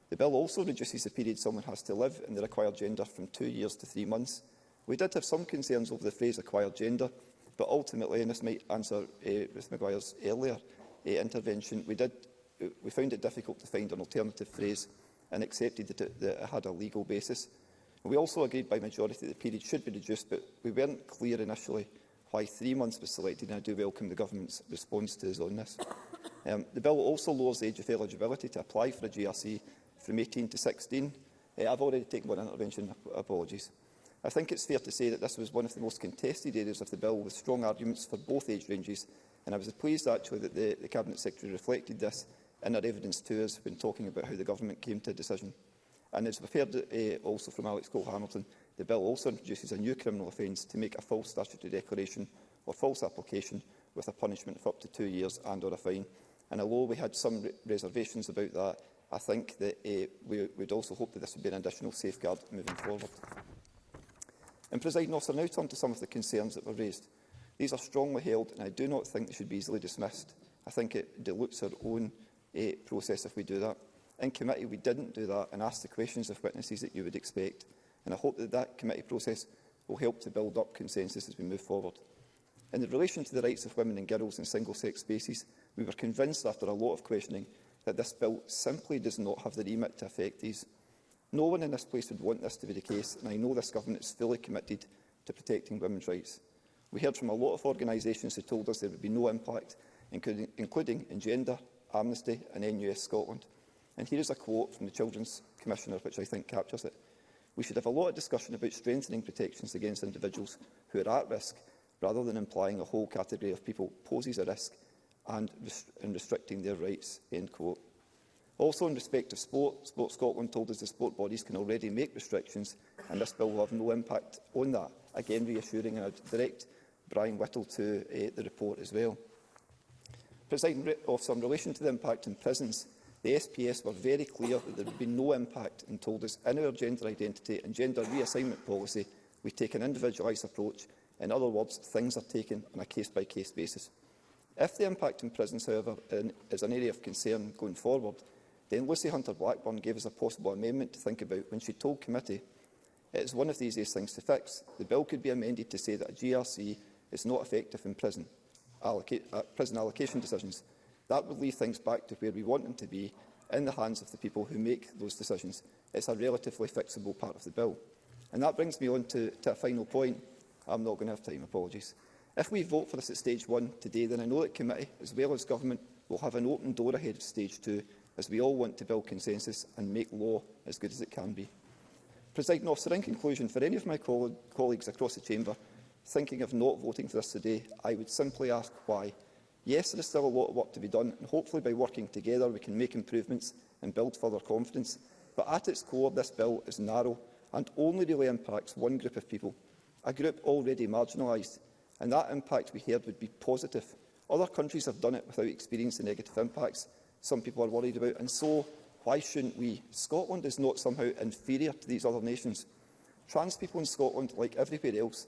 The bill also reduces the period someone has to live in the required gender from two years to three months. We did have some concerns over the phrase acquired gender, But ultimately, and this might answer uh, Ruth Maguire's earlier uh, intervention, we, did, eh, we found it difficult to find an alternative phrase and accepted that it, that it had a legal basis. We also agreed by majority that the period should be reduced, but we weren't clear initially why three months was selected, and I do welcome the government's response to us on this. Um, the bill also lowers the age of eligibility to apply for a GRC from 18 to 16. Uh, I've already taken one intervention, apologies. I think it's fair to say that this was one of the most contested areas of the bill, with strong arguments for both age ranges, and I was pleased actually that the, the Cabinet Secretary reflected this in her evidence to us when talking about how the Government came to a decision. And as we've heard uh, also from Alex Cole-Hamilton, the bill also introduces a new criminal offence to make a false statutory declaration or false application with a punishment of up to two years and or a fine. And although we had some re reservations about that, I think that uh, we would also hope that this would be an additional safeguard moving forward. And, presiding officer, now turn to some of the concerns that were raised. These are strongly held, and I do not think they should be easily dismissed. I think it dilutes our own uh, process if we do that. In committee, we didn't do that and asked the questions of witnesses that you would expect. And I hope that that committee process will help to build up consensus as we move forward. In relation to the rights of women and girls in single-sex spaces, we were convinced after a lot of questioning that this bill simply does not have the remit to affect these No one in this place would want this to be the case, and I know this government is fully committed to protecting women's rights. We heard from a lot of organisations who told us there would be no impact, including, including in Gender, Amnesty and NUS Scotland. And here is a quote from the Children's Commissioner, which I think captures it. We should have a lot of discussion about strengthening protections against individuals who are at risk, rather than implying a whole category of people poses a risk and, rest and restricting their rights. End quote. Also, in respect of sport, Sport Scotland told us the sport bodies can already make restrictions and this bill will have no impact on that. Again, reassuring and I direct Brian Whittle to uh, the report as well. Presiding Officer, in relation to the impact in prisons, the SPS were very clear that there would be no impact and told us in our gender identity and gender reassignment policy we take an individualised approach. In other words, things are taken on a case-by-case -case basis. If the impact in prisons, however, in, is an area of concern going forward, Then Lucy Hunter-Blackburn gave us a possible amendment to think about when she told committee it is one of the easiest things to fix. The bill could be amended to say that a GRC is not effective in prison, allocate, uh, prison allocation decisions. That would leave things back to where we want them to be, in the hands of the people who make those decisions. It's a relatively fixable part of the bill. And that brings me on to, to a final point. I'm not going to have time, apologies. If we vote for this at stage one today, then I know that committee, as well as government, will have an open door ahead of stage two as we all want to build consensus and make law as good as it can be. Presiding officer, in conclusion, for any of my coll colleagues across the chamber thinking of not voting for this today, I would simply ask why. Yes, there is still a lot of work to be done, and hopefully by working together we can make improvements and build further confidence. But at its core, this bill is narrow and only really impacts one group of people, a group already marginalised, and that impact we heard would be positive. Other countries have done it without experiencing negative impacts, some people are worried about. And so, why shouldn't we? Scotland is not somehow inferior to these other nations. Trans people in Scotland, like everywhere else,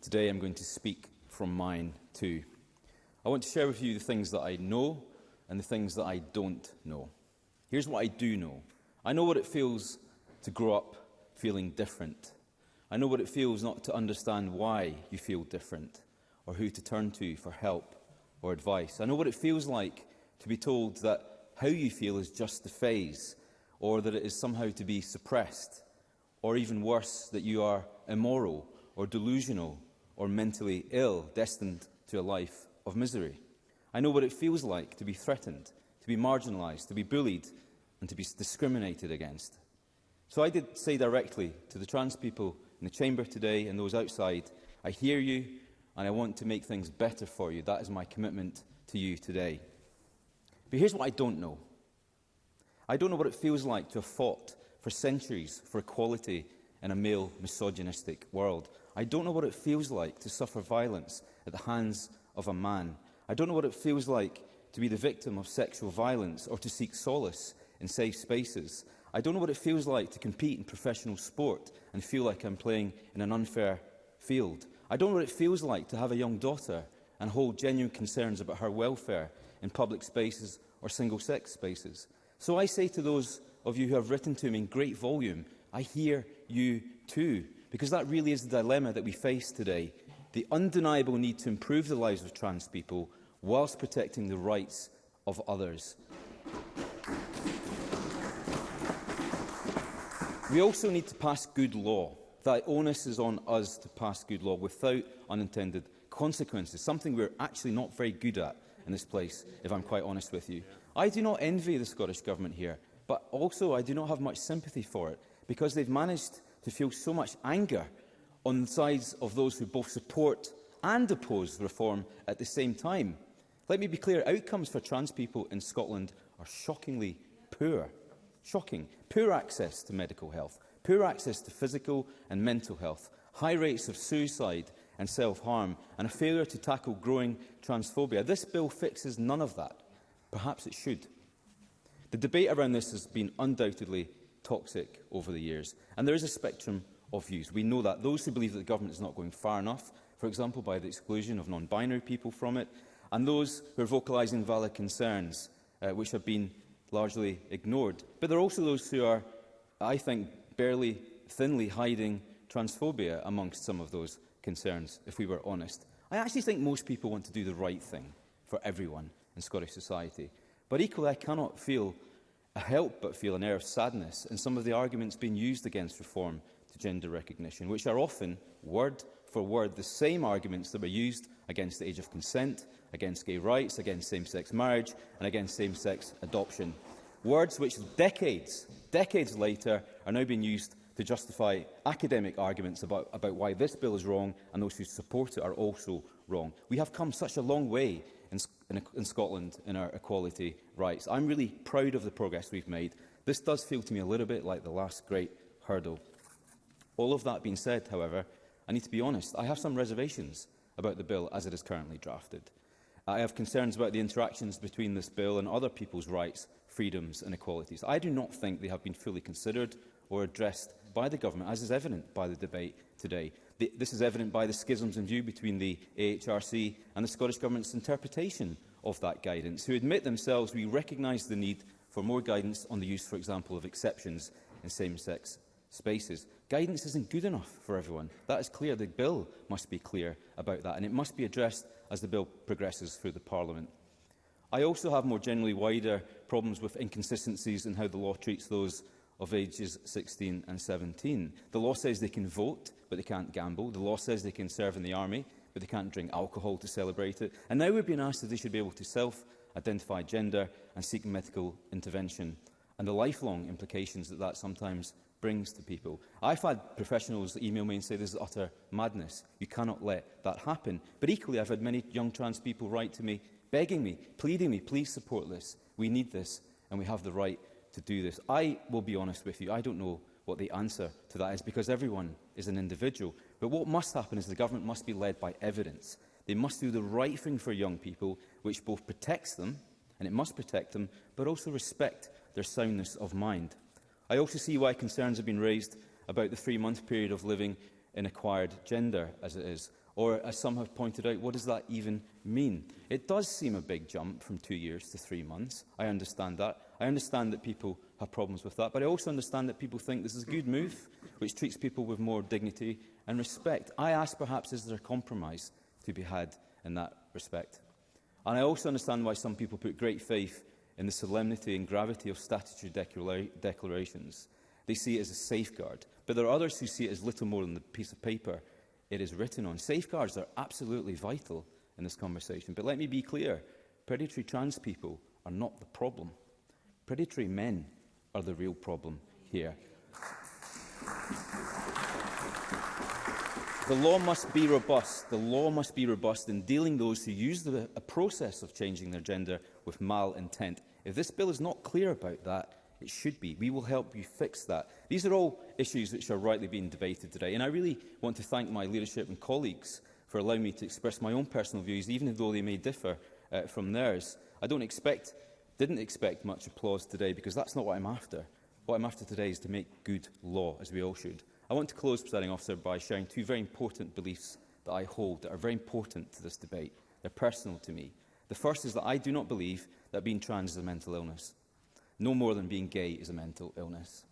Today
I'm going to speak from mine too. I want to share with you the things that I know and the things that I don't know. Here's what I do know. I know what it feels to grow up feeling different. I know what it feels not to understand why you feel different or who to turn to for help or advice. I know what it feels like to be told that how you feel is just the phase, or that it is somehow to be suppressed, or even worse, that you are immoral, or delusional, or mentally ill, destined to a life of misery. I know what it feels like to be threatened, to be marginalised, to be bullied, and to be discriminated against. So I did say directly to the trans people in the chamber today and those outside, I hear you and I want to make things better for you. That is my commitment to you today. But here's what I don't know. I don't know what it feels like to have fought for centuries for equality in a male misogynistic world. I don't know what it feels like to suffer violence at the hands of a man. I don't know what it feels like to be the victim of sexual violence or to seek solace in safe spaces. I don't know what it feels like to compete in professional sport and feel like I'm playing in an unfair field. I don't know what it feels like to have a young daughter and hold genuine concerns about her welfare in public spaces or single-sex spaces. So I say to those of you who have written to me in great volume, I hear you too, because that really is the dilemma that we face today. The undeniable need to improve the lives of trans people whilst protecting the rights of others. We also need to pass good law. The onus is on us to pass good law without unintended consequences, something we're actually not very good at in this place, if I'm quite honest with you. I do not envy the Scottish Government here, but also I do not have much sympathy for it, because they've managed to feel so much anger on the sides of those who both support and oppose the reform at the same time. Let me be clear, outcomes for trans people in Scotland are shockingly poor. Shocking. Poor access to medical health, poor access to physical and mental health, high rates of suicide, and self-harm, and a failure to tackle growing transphobia. This bill fixes none of that. Perhaps it should. The debate around this has been undoubtedly toxic over the years, and there is a spectrum of views. We know that those who believe that the government is not going far enough, for example by the exclusion of non-binary people from it, and those who are vocalising valid concerns, uh, which have been largely ignored. But there are also those who are, I think, barely thinly hiding transphobia amongst some of those concerns, if we were honest. I actually think most people want to do the right thing for everyone in Scottish society. But equally, I cannot feel, a help but feel an air of sadness in some of the arguments being used against reform to gender recognition, which are often, word for word, the same arguments that were used against the age of consent, against gay rights, against same-sex marriage and against same-sex adoption. Words which decades, decades later are now being used to justify academic arguments about, about why this bill is wrong and those who support it are also wrong. We have come such a long way in, in, in Scotland in our equality rights. I'm really proud of the progress we've made. This does feel to me a little bit like the last great hurdle. All of that being said, however, I need to be honest, I have some reservations about the bill as it is currently drafted. I have concerns about the interactions between this bill and other people's rights, freedoms and equalities. I do not think they have been fully considered or addressed by the government, as is evident by the debate today. The, this is evident by the schisms in view between the AHRC and the Scottish Government's interpretation of that guidance, who admit themselves we recognise the need for more guidance on the use, for example, of exceptions in same-sex spaces. Guidance isn't good enough for everyone. That is clear. The bill must be clear about that, and it must be addressed as the bill progresses through the Parliament. I also have more generally wider problems with inconsistencies in how the law treats those of ages 16 and 17. The law says they can vote, but they can't gamble. The law says they can serve in the army, but they can't drink alcohol to celebrate it. And now we're being asked that they should be able to self-identify gender and seek medical intervention. And the lifelong implications that that sometimes brings to people. I've had professionals email me and say this is utter madness. You cannot let that happen. But equally, I've had many young trans people write to me, begging me, pleading me, please support this. We need this, and we have the right to do this. I will be honest with you, I don't know what the answer to that is because everyone is an individual. But what must happen is the government must be led by evidence. They must do the right thing for young people, which both protects them, and it must protect them, but also respect their soundness of mind. I also see why concerns have been raised about the three-month period of living in acquired gender, as it is. Or, as some have pointed out, what does that even mean? It does seem a big jump from two years to three months. I understand that. I understand that people have problems with that, but I also understand that people think this is a good move, which treats people with more dignity and respect. I ask, perhaps, is there a compromise to be had in that respect? And I also understand why some people put great faith in the solemnity and gravity of statutory declara declarations. They see it as a safeguard. But there are others who see it as little more than a piece of paper it is written on. Safeguards are absolutely vital in this conversation. But let me be clear, predatory trans people are not the problem. Predatory men are the real problem here. The law must be robust. The law must be robust in dealing those who use the process of changing their gender with mal intent. If this bill is not clear about that, It should be. We will help you fix that. These are all issues which are rightly being debated today. And I really want to thank my leadership and colleagues for allowing me to express my own personal views, even though they may differ uh, from theirs. I don't expect, didn't expect much applause today because that's not what I'm after. What I'm after today is to make good law, as we all should. I want to close, presiding officer, by sharing two very important beliefs that I hold that are very important to this debate. They're personal to me. The first is that I do not believe that being trans is a mental illness no more than being gay is a mental illness.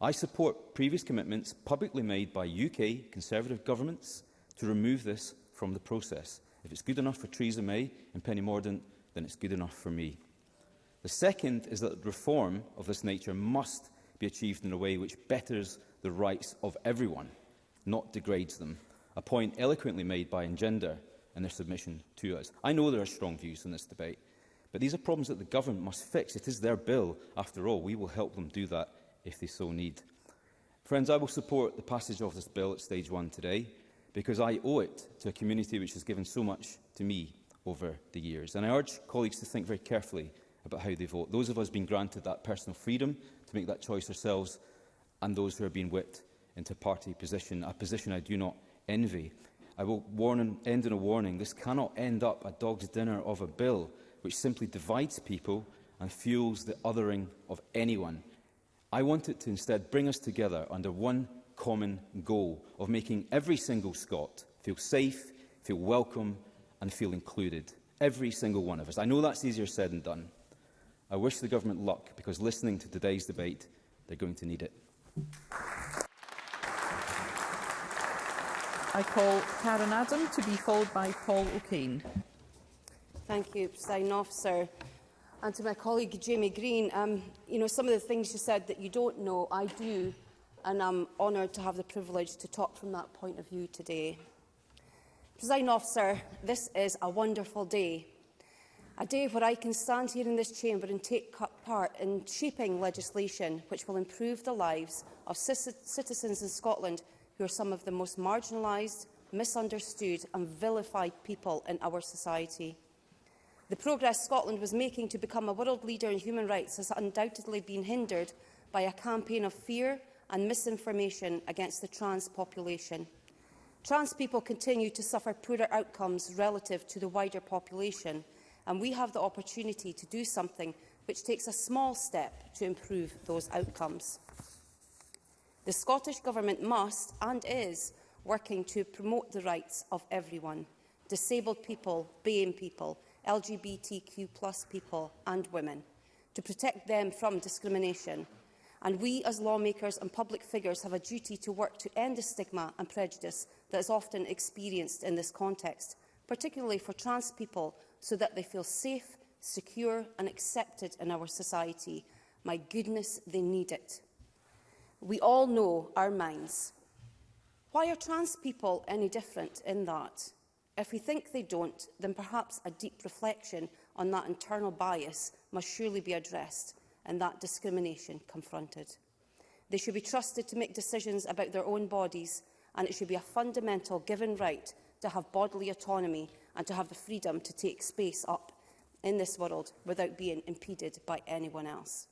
I support previous commitments publicly made by UK Conservative governments to remove this from the process. If it's good enough for Theresa May and Penny Mordaunt, then it's good enough for me. The second is that reform of this nature must be achieved in a way which betters the rights of everyone, not degrades them, a point eloquently made by Engender in their submission to us. I know there are strong views in this debate, But these are problems that the government must fix. It is their bill. After all, we will help them do that if they so need. Friends, I will support the passage of this bill at stage one today because I owe it to a community which has given so much to me over the years. And I urge colleagues to think very carefully about how they vote. Those of us being granted that personal freedom to make that choice ourselves and those who are being whipped into party position, a position I do not envy. I will warn, end in a warning. This cannot end up a dog's dinner of a bill which simply divides people and fuels the othering of anyone. I want it to instead bring us together under one common goal of making every single Scot feel safe, feel welcome and feel included. Every single one of us. I know that's easier said than done. I wish the government luck because listening to today's debate, they're going to need it.
I call Karen Adam to be followed by Paul O'Kane.
Thank you, President Officer. And to my colleague Jamie Green, um, you know, some of the things you said that you don't know, I do, and I'm honoured to have the privilege to talk from that point of view today. Presiding Officer, this is a wonderful day. A day where I can stand here in this chamber and take part in shaping legislation which will improve the lives of citizens in Scotland who are some of the most marginalised, misunderstood and vilified people in our society. The progress Scotland was making to become a world leader in human rights has undoubtedly been hindered by a campaign of fear and misinformation against the trans population. Trans people continue to suffer poorer outcomes relative to the wider population, and we have the opportunity to do something which takes a small step to improve those outcomes. The Scottish Government must and is working to promote the rights of everyone, disabled people, BAME people, LGBTQ plus people and women, to protect them from discrimination. And we as lawmakers and public figures have a duty to work to end the stigma and prejudice that is often experienced in this context, particularly for trans people, so that they feel safe, secure and accepted in our society. My goodness, they need it. We all know our minds. Why are trans people any different in that? If we think they don't, then perhaps a deep reflection on that internal bias must surely be addressed and that discrimination confronted. They should be trusted to make decisions about their own bodies and it should be a fundamental given right to have bodily autonomy and to have the freedom to take space up in this world without being impeded by anyone else.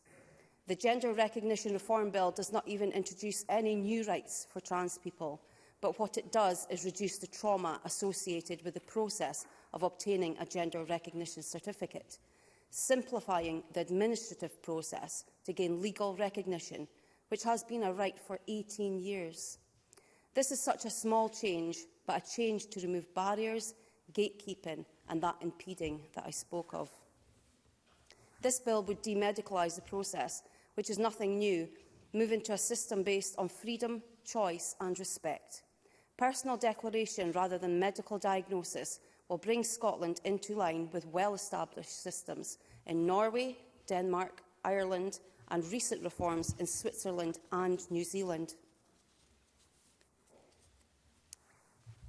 The Gender Recognition Reform Bill does not even introduce any new rights for trans people but what it does is reduce the trauma associated with the process of obtaining a gender recognition certificate. Simplifying the administrative process to gain legal recognition, which has been a right for 18 years. This is such a small change, but a change to remove barriers, gatekeeping and that impeding that I spoke of. This bill would demedicalise the process, which is nothing new, moving to a system based on freedom, choice and respect. Personal declaration rather than medical diagnosis will bring Scotland into line with well-established systems in Norway, Denmark, Ireland and recent reforms in Switzerland and New Zealand.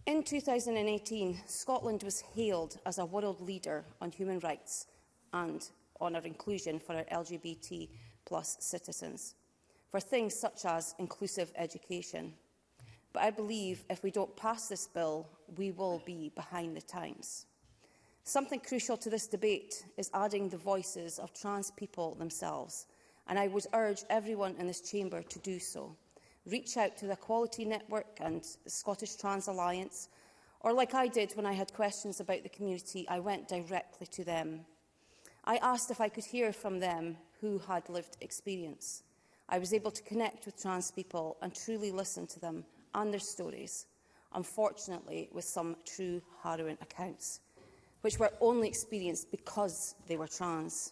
In 2018, Scotland was hailed as a world leader on human rights and on our inclusion for our LGBT plus citizens, for things such as inclusive education. But I believe if we don't pass this bill, we will be behind the times. Something crucial to this debate is adding the voices of trans people themselves, and I would urge everyone in this chamber to do so. Reach out to the Equality Network and Scottish Trans Alliance, or like I did when I had questions about the community, I went directly to them. I asked if I could hear from them who had lived experience. I was able to connect with trans people and truly listen to them and their stories, unfortunately with some true harrowing accounts, which were only experienced because they were trans.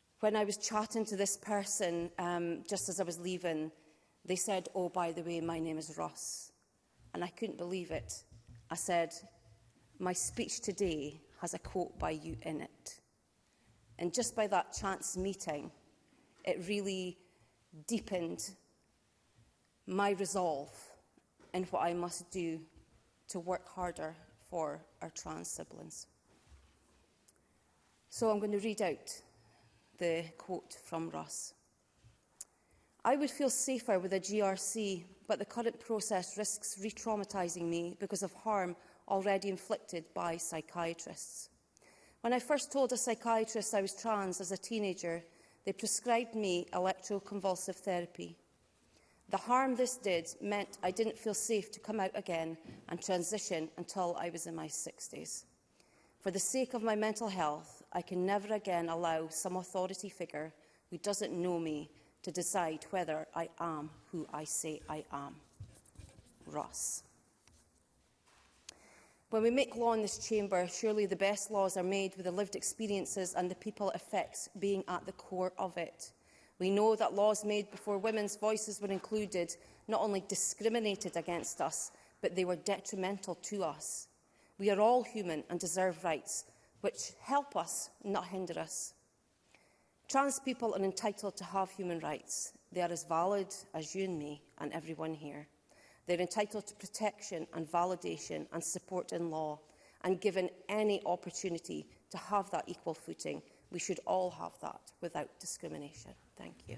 when I was chatting to this person um, just as I was leaving, they said, oh, by the way, my name is Ross. And I couldn't believe it. I said, my speech today has a quote by you in it. And just by that chance meeting, it really deepened my resolve and what I must do to work harder for our trans siblings. So I'm going to read out the quote from Ross. I would feel safer with a GRC, but the current process risks re-traumatising me because of harm already inflicted by psychiatrists. When I first told a psychiatrist I was trans as a teenager, they prescribed me electroconvulsive therapy. The harm this did meant I didn't feel safe to come out again and transition until I was in my 60s. For the sake of my mental health, I can never again allow some authority figure who doesn't know me to decide whether I am who I say I am. Ross. When we make law in this chamber, surely the best laws are made with the lived experiences and the people it affects being at the core of it. We know that laws made before women's voices were included not only discriminated against us, but they were detrimental to us. We are all human and deserve rights, which help us, not hinder us. Trans people are entitled to have human rights. They are as valid as you and me and everyone here. They're entitled to protection and validation and support in law and given any opportunity to have that equal footing. We should all have that without discrimination. Thank you.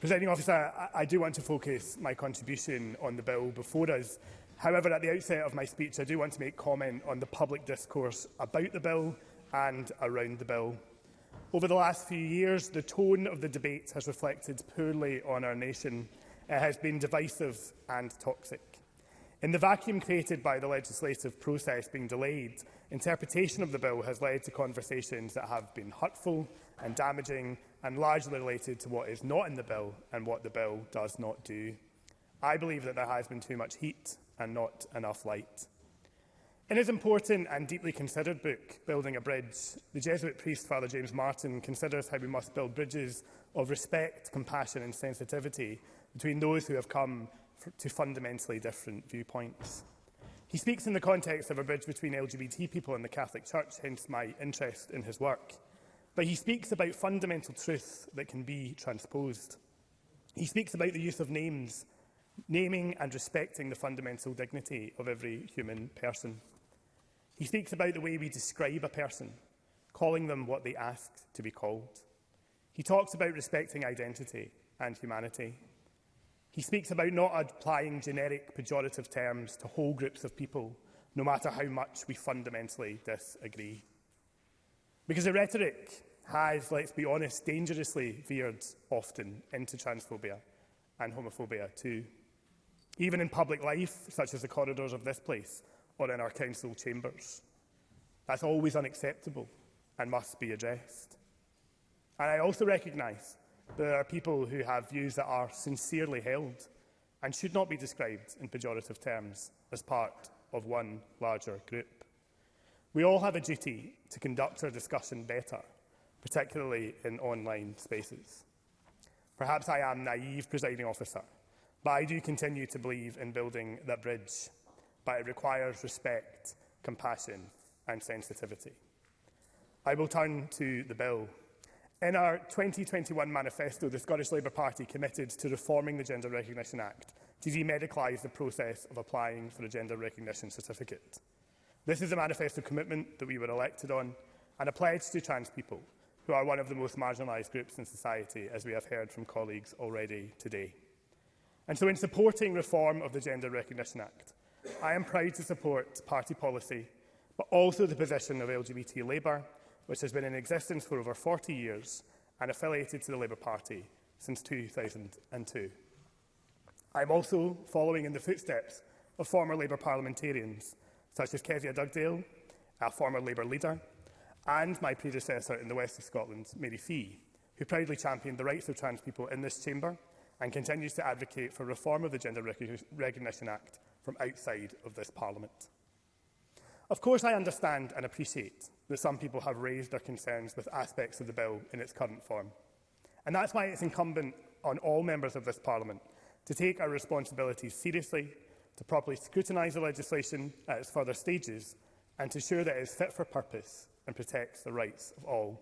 Presiding Officer, I, I do want to focus my contribution on the Bill before us However, at the outset of my speech, I do want to make comment on the public discourse about the bill and around the bill. Over the last few years, the tone of the debate has reflected poorly on our nation. It has been divisive and toxic. In the vacuum created by the legislative process being delayed, interpretation of the bill has led to conversations that have been hurtful and damaging and largely related to what is not in the bill and what the bill does not do. I believe that there has been too much heat and not enough light. In his important and deeply considered book, Building a Bridge, the Jesuit priest Father James Martin considers how we must build bridges of respect, compassion and sensitivity between those who have come to fundamentally different viewpoints. He speaks in the context of a bridge between LGBT people and the Catholic Church, hence my interest in his work. But he speaks about fundamental truths that can be transposed. He speaks about the use of names naming and respecting the fundamental dignity of every human person. He speaks about the way we describe a person, calling them what they ask to be called. He talks about respecting identity and humanity. He speaks about not applying generic pejorative terms to whole groups of people, no matter how much we fundamentally disagree. Because the rhetoric has, let's be honest, dangerously veered often into transphobia and homophobia too even in public life, such as the corridors of this place or in our council chambers. That's always unacceptable and must be addressed. And I also recognise that there are people who have views that are sincerely held and should not be described in pejorative terms as part of one larger group. We all have a duty to conduct our discussion better, particularly in online spaces. Perhaps I am naive, presiding officer, But I do continue to believe in building that bridge, but it requires respect, compassion and sensitivity. I will turn to the bill. In our 2021 manifesto, the Scottish Labour Party committed to reforming the Gender Recognition Act to demedicalise the process of applying for a gender recognition certificate. This is a manifesto commitment that we were elected on and a pledge to trans people, who are one of the most marginalised groups in society, as we have heard from colleagues already today. And so in supporting reform of the Gender Recognition Act, I am proud to support party policy, but also the position of LGBT Labour, which has been in existence for over 40 years and affiliated to the Labour Party since 2002. I am also following in the footsteps of former Labour parliamentarians, such as Kezia Dugdale, our former Labour leader, and my predecessor in the West of Scotland, Mary Fee, who proudly championed the rights of trans people in this chamber and continues to advocate for reform of the Gender Recognition Act from outside of this Parliament. Of course, I understand and appreciate that some people have raised their concerns with aspects of the bill in its current form. And that's why it's incumbent on all members of this Parliament to take our responsibilities seriously, to properly scrutinise the legislation at its further stages, and to ensure that it is fit for purpose and protects the rights of all.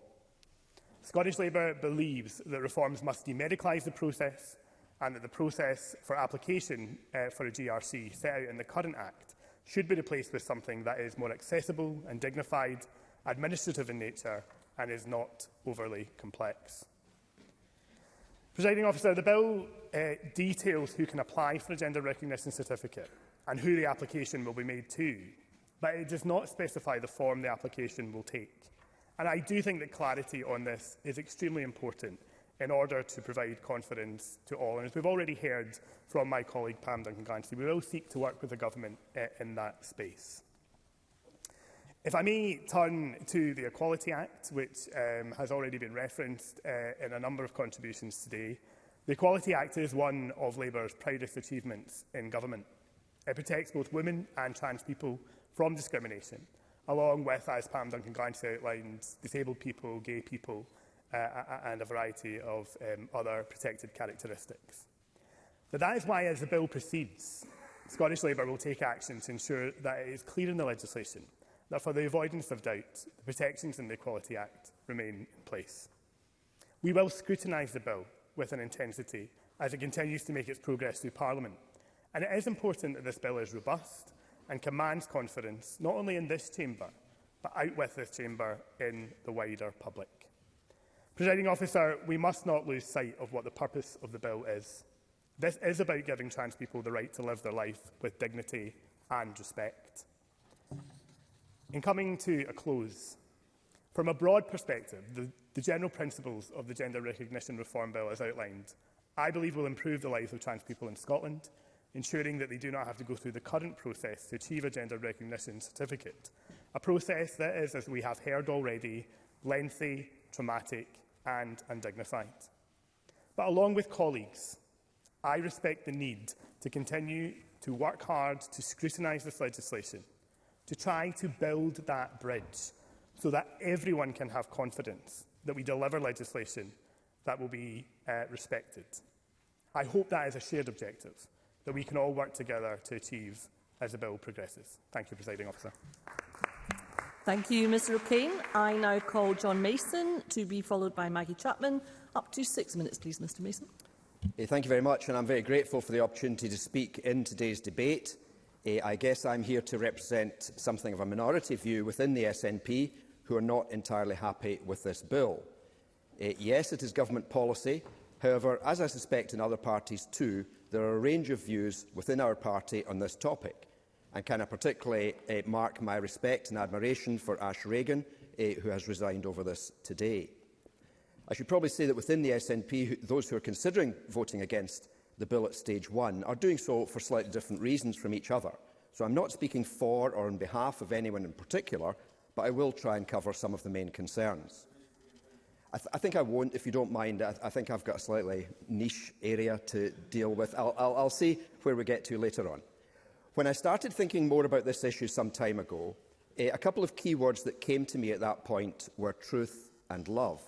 Scottish Labour believes that reforms must demedicalise the process, and that the process for application uh, for a GRC set out in the current Act should be replaced with something that is more accessible and dignified, administrative in nature and is not overly complex. Presiding officer, the bill uh, details who can apply for a gender recognition certificate and who the application will be made to, but it does not specify the form the application will take. And I do think that clarity on this is extremely important in order to provide confidence to all. And as we've already heard from my colleague Pam Duncan-Glancy, we will seek to work with the government uh, in that space. If I may turn to the Equality Act, which um, has already been referenced uh, in a number of contributions today, the Equality Act is one of Labour's proudest achievements in government. It protects both women and trans people from discrimination, along with, as Pam Duncan-Glancy outlined, disabled people, gay people, uh, and a variety of um, other protected characteristics. But that is why, as the bill proceeds, Scottish Labour will take action to ensure that it is clear in the legislation that for the avoidance of doubt, the protections in the Equality Act remain in place. We will scrutinise the bill with an intensity as it continues to make its progress through Parliament. And it is important that this bill is robust and commands confidence, not only in this chamber, but out with this chamber in the wider public. Presiding officer, we must not lose sight of what the purpose of the bill is. This is about giving trans people the right to live their life with dignity and respect. In coming to a close, from a broad perspective, the, the general principles of the Gender Recognition Reform Bill as outlined, I believe will improve the lives of trans people in Scotland, ensuring that they do not have to go through the current process to achieve a gender recognition certificate, a process that is, as we have heard already, lengthy, traumatic and undignified. But along with colleagues, I respect the need to continue to work hard to scrutinise this legislation, to try to build that bridge so that everyone can have confidence that we deliver legislation that will be uh, respected. I hope that is a shared objective that we can all work together to achieve as the bill progresses. Thank you, Presiding Officer.
Thank you, Mr O'Kane. I now call John Mason to be followed by Maggie Chapman. Up to six minutes, please, Mr Mason.
Eh, thank you very much, and I'm very grateful for the opportunity to speak in today's debate. Eh, I guess I'm here to represent something of a minority view within the SNP who are not entirely happy with this bill. Eh, yes, it is government policy. However, as I suspect in other parties too, there are a range of views within our party on this topic. And can I particularly uh, mark my respect and admiration for Ash Reagan, uh, who has resigned over this today. I should probably say that within the SNP, those who are considering voting against the bill at stage one are doing so for slightly different reasons from each other. So I'm not speaking for or on behalf of anyone in particular, but I will try and cover some of the main concerns. I, th I think I won't, if you don't mind. I, th I think I've got a slightly niche area to deal with. I'll, I'll, I'll see where we get to later on. When I started thinking more about this issue some time ago, eh, a couple of key words that came to me at that point were truth and love.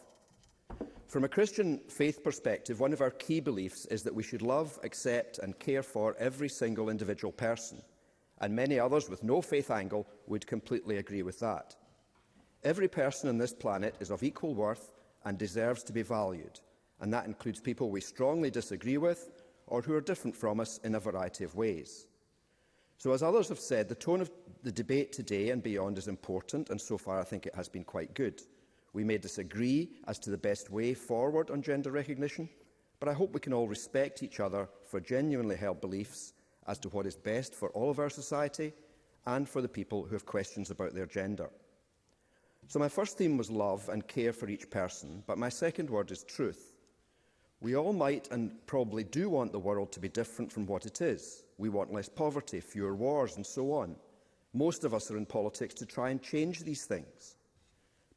From a Christian faith perspective, one of our key beliefs is that we should love, accept and care for every single individual person. And many others with no faith angle would completely agree with that. Every person on this planet is of equal worth and deserves to be valued. And that includes people we strongly disagree with or who are different from us in a variety of ways. So as others have said, the tone of the debate today and beyond is important, and so far I think it has been quite good. We may disagree as to the best way forward on gender recognition, but I hope we can all respect each other for genuinely held beliefs as to what is best for all of our society and for the people who have questions about their gender. So my first theme was love and care for each person, but my second word is truth. We all might and probably do want the world to be different from what it is. We want less poverty, fewer wars and so on. Most of us are in politics to try and change these things.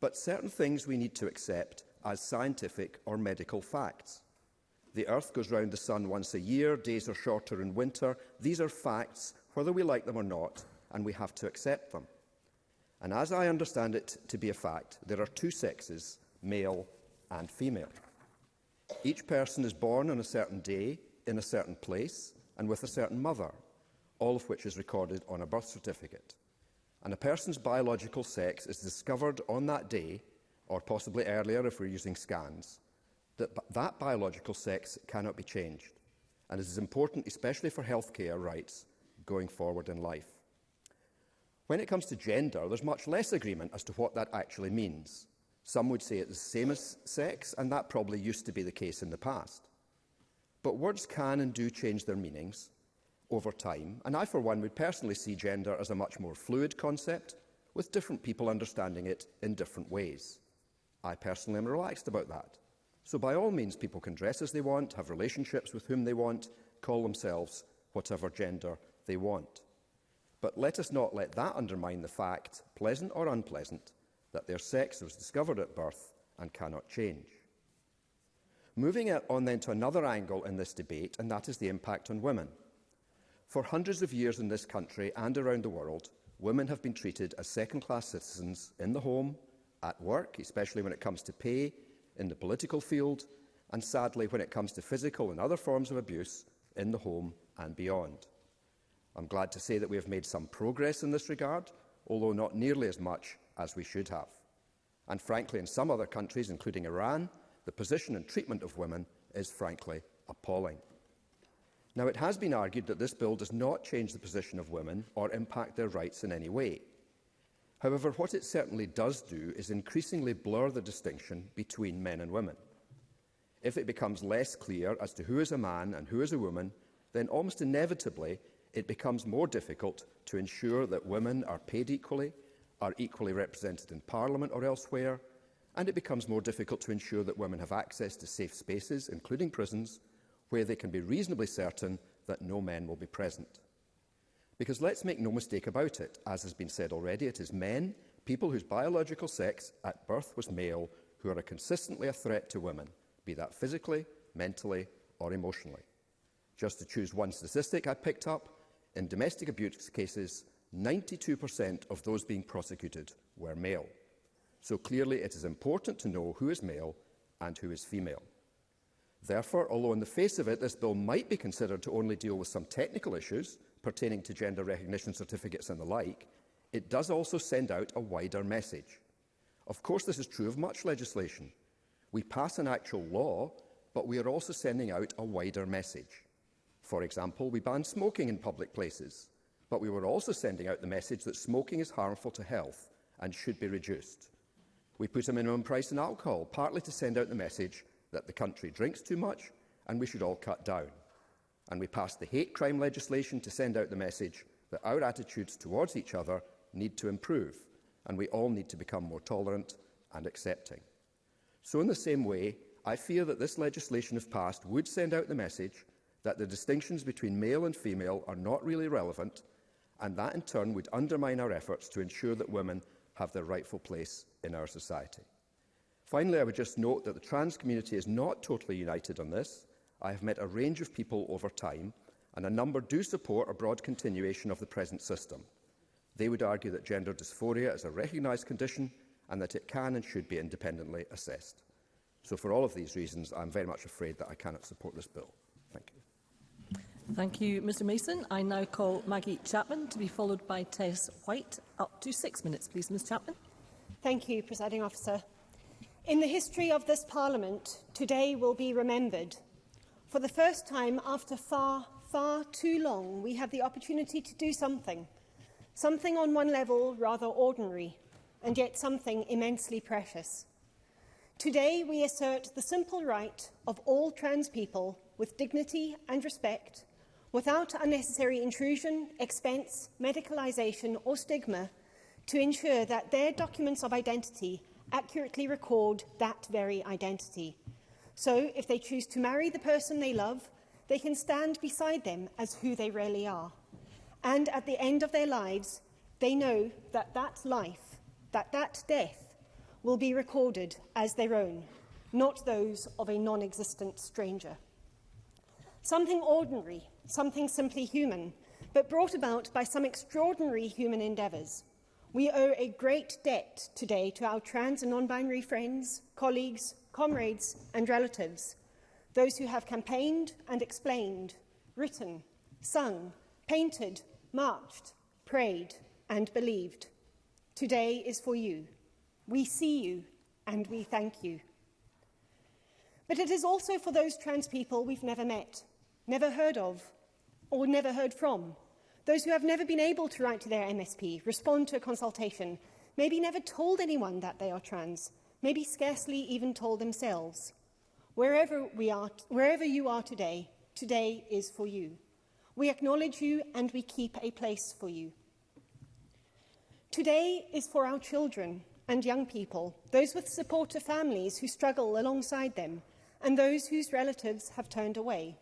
But certain things we need to accept as scientific or medical facts. The Earth goes round the sun once a year, days are shorter in winter. These are facts, whether we like them or not, and we have to accept them. And as I understand it to be a fact, there are two sexes, male and female. Each person is born on a certain day, in a certain place, and with a certain mother, all of which is recorded on a birth certificate. And a person's biological sex is discovered on that day, or possibly earlier if we're using scans, that that biological sex cannot be changed. And this is important, especially for healthcare rights, going forward in life. When it comes to gender, there's much less agreement as to what that actually means. Some would say it's the same as sex, and that probably used to be the case in the past. But words can and do change their meanings over time, and I, for one, would personally see gender as a much more fluid concept, with different people understanding it in different ways. I personally am relaxed about that. So by all means, people can dress as they want, have relationships with whom they want, call themselves whatever gender they want. But let us not let that undermine the fact, pleasant or unpleasant, that their sex was discovered at birth and cannot change. Moving on then to another angle in this debate, and that is the impact on women. For hundreds of years in this country and around the world, women have been treated as second-class citizens in the home, at work, especially when it comes to pay, in the political field, and sadly when it comes to physical and other forms of abuse in the home and beyond. I'm glad to say that we have made some progress in this regard, although not nearly as much as we should have. And frankly, in some other countries, including Iran, the position and treatment of women is frankly appalling. Now, it has been argued that this bill does not change the position of women or impact their rights in any way. However, what it certainly does do is increasingly blur the distinction between men and women. If it becomes less clear as to who is a man and who is a woman, then almost inevitably it becomes more difficult to ensure that women are paid equally are equally represented in Parliament or elsewhere, and it becomes more difficult to ensure that women have access to safe spaces, including prisons, where they can be reasonably certain that no men will be present. Because let's make no mistake about it, as has been said already, it is men, people whose biological sex at birth was male, who are consistently a threat to women, be that physically, mentally or emotionally. Just to choose one statistic I picked up, in domestic abuse cases, 92% of those being prosecuted were male. So clearly it is important to know who is male and who is female. Therefore, although on the face of it this bill might be considered to only deal with some technical issues pertaining to gender recognition certificates and the like, it does also send out a wider message. Of course, this is true of much legislation. We pass an actual law, but we are also sending out a wider message. For example, we ban smoking in public places. But we were also sending out the message that smoking is harmful to health and should be reduced. We put a minimum price on alcohol, partly to send out the message that the country drinks too much and we should all cut down. And we passed the hate crime legislation to send out the message that our attitudes towards each other need to improve and we all need to become more tolerant and accepting. So in the same way, I fear that this legislation, if passed, would send out the message that the distinctions between male and female are not really relevant and that in turn would undermine our efforts to ensure that women have their rightful place in our society. Finally, I would just note that the trans community is not totally united on this. I have met a range of people over time, and a number do support a broad continuation of the present system. They would argue that gender dysphoria is a recognised condition and that it can and should be independently assessed. So for all of these reasons, I'm very much afraid that I cannot support this bill. Thank you.
Thank you, Mr Mason. I now call Maggie Chapman to be followed by Tess White. Up to six minutes, please, Ms Chapman.
Thank you, Presiding Officer. In the history of this Parliament, today will be remembered. For the first time, after far, far too long, we have the opportunity to do something. Something on one level rather ordinary, and yet something immensely precious. Today, we assert the simple right of all trans people with dignity and respect without unnecessary intrusion, expense, medicalization or stigma to ensure that their documents of identity accurately record that very identity. So if they choose to marry the person they love, they can stand beside them as who they really are. And at the end of their lives, they know that that life, that that death, will be recorded as their own, not those of a non-existent stranger. Something ordinary something simply human, but brought about by some extraordinary human endeavours. We owe a great debt today to our trans and non-binary friends, colleagues, comrades and relatives, those who have campaigned and explained, written, sung, painted, marched, prayed and believed. Today is for you. We see you and we thank you. But it is also for those trans people we've never met, never heard of, or never heard from. Those who have never been able to write to their MSP, respond to a consultation, maybe never told anyone that they are trans, maybe scarcely even told themselves. Wherever, we are, wherever you are today, today is for you. We acknowledge you and we keep a place for you. Today is for our children and young people, those with supporter families who struggle alongside them, and those whose relatives have turned away.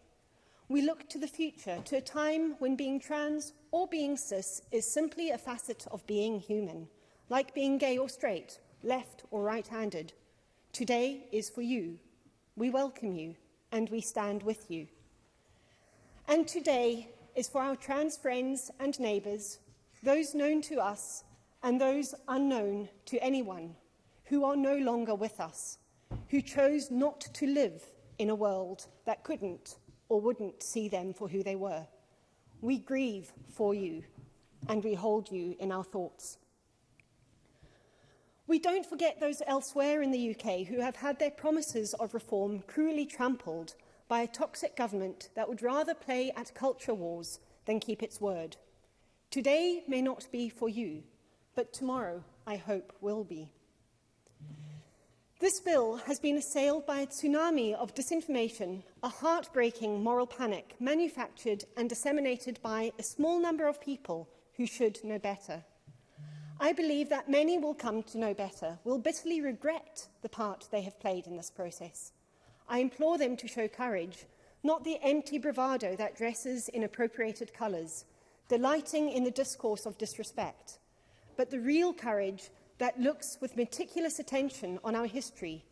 We look to the future, to a time when being trans or being cis is simply a facet of being human, like being gay or straight, left or right-handed. Today is for you. We welcome you and we stand with you. And today is for our trans friends and neighbours, those known to us and those unknown to anyone who are no longer with us, who chose not to live in a world that couldn't or wouldn't see them for who they were. We grieve for you and we hold you in our thoughts. We don't forget those elsewhere in the UK who have had their promises of reform cruelly trampled by a toxic government that would rather play at culture wars than keep its word. Today may not be for you, but tomorrow I hope will be. This bill has been assailed by a tsunami of disinformation, a heartbreaking moral panic manufactured and disseminated by a small number of people who should know better. I believe that many will come to know better, will bitterly regret the part they have played in this process. I implore them to show courage, not the empty bravado that dresses in appropriated colours, delighting in the discourse of disrespect, but the real courage that looks with meticulous attention on our history,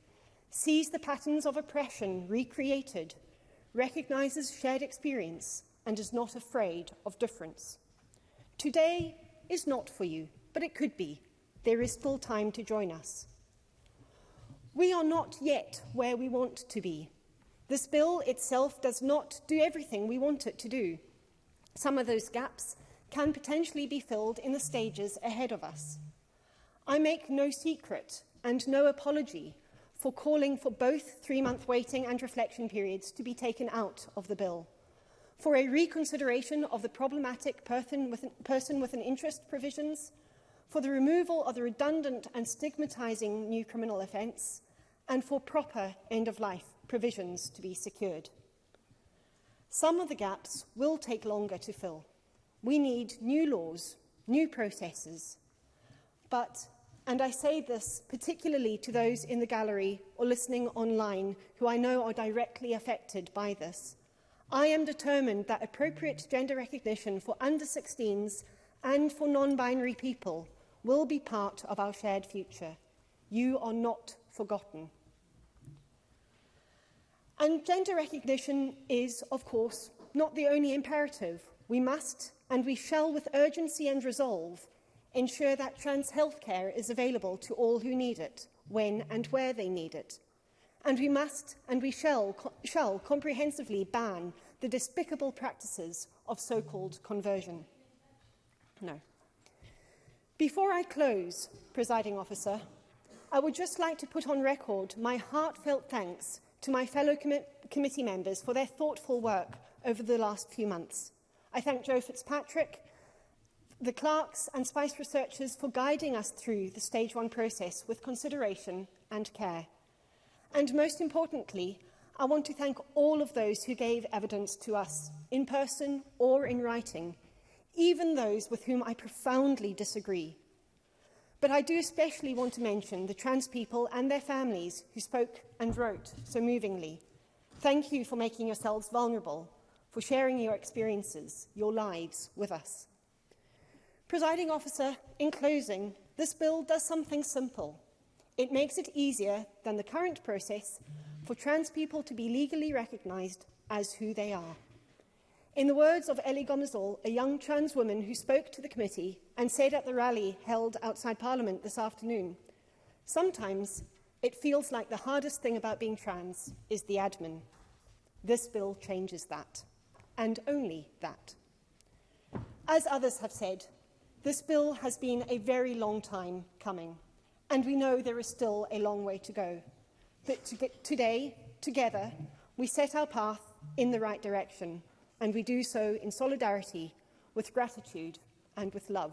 sees the patterns of oppression recreated, recognises shared experience and is not afraid of difference. Today is not for you, but it could be. There is still time to join us. We are not yet where we want to be. This bill itself does not do everything we want it to do. Some of those gaps can potentially be filled in the stages ahead of us. I make no secret and no apology for calling for both three-month waiting and reflection periods to be taken out of the bill, for a reconsideration of the problematic person with an, person with an interest provisions, for the removal of the redundant and stigmatising new criminal offence, and for proper end-of-life provisions to be secured. Some of the gaps will take longer to fill. We need new laws, new processes, but And I say this particularly to those in the gallery or listening online who I know are directly affected by this. I am determined that appropriate gender recognition for under-16s and for non-binary people will be part of our shared future. You are not forgotten. And gender recognition is, of course, not the only imperative. We must and we shall, with urgency and resolve, ensure that trans health care is available to all who need it, when and where they need it. And we must and we shall, shall comprehensively ban the despicable practices of so-called conversion. No. Before I close, presiding officer, I would just like to put on record my heartfelt thanks to my fellow com committee members for their thoughtful work over the last few months. I thank Joe Fitzpatrick the clerks and SPICE researchers for guiding us through the stage one process with consideration and care. And most importantly, I want to thank all of those who gave evidence to us, in person or in writing, even those with whom I profoundly disagree. But I do especially want to mention the trans people and their families who spoke and wrote so movingly. Thank you for making yourselves vulnerable, for sharing your experiences, your lives with us. Presiding officer, in closing, this bill does something simple. It makes it easier than the current process for trans people to be legally recognised as who they are. In the words of Ellie Gomezol, a young trans woman who spoke to the committee and said at the rally held outside Parliament this afternoon, sometimes it feels like the hardest thing about being trans is the admin. This bill changes that, and only that. As others have said, This bill has been a very long time coming, and we know there is still a long way to go. But to today, together, we set our path in the right direction, and we do so in solidarity, with gratitude and with love.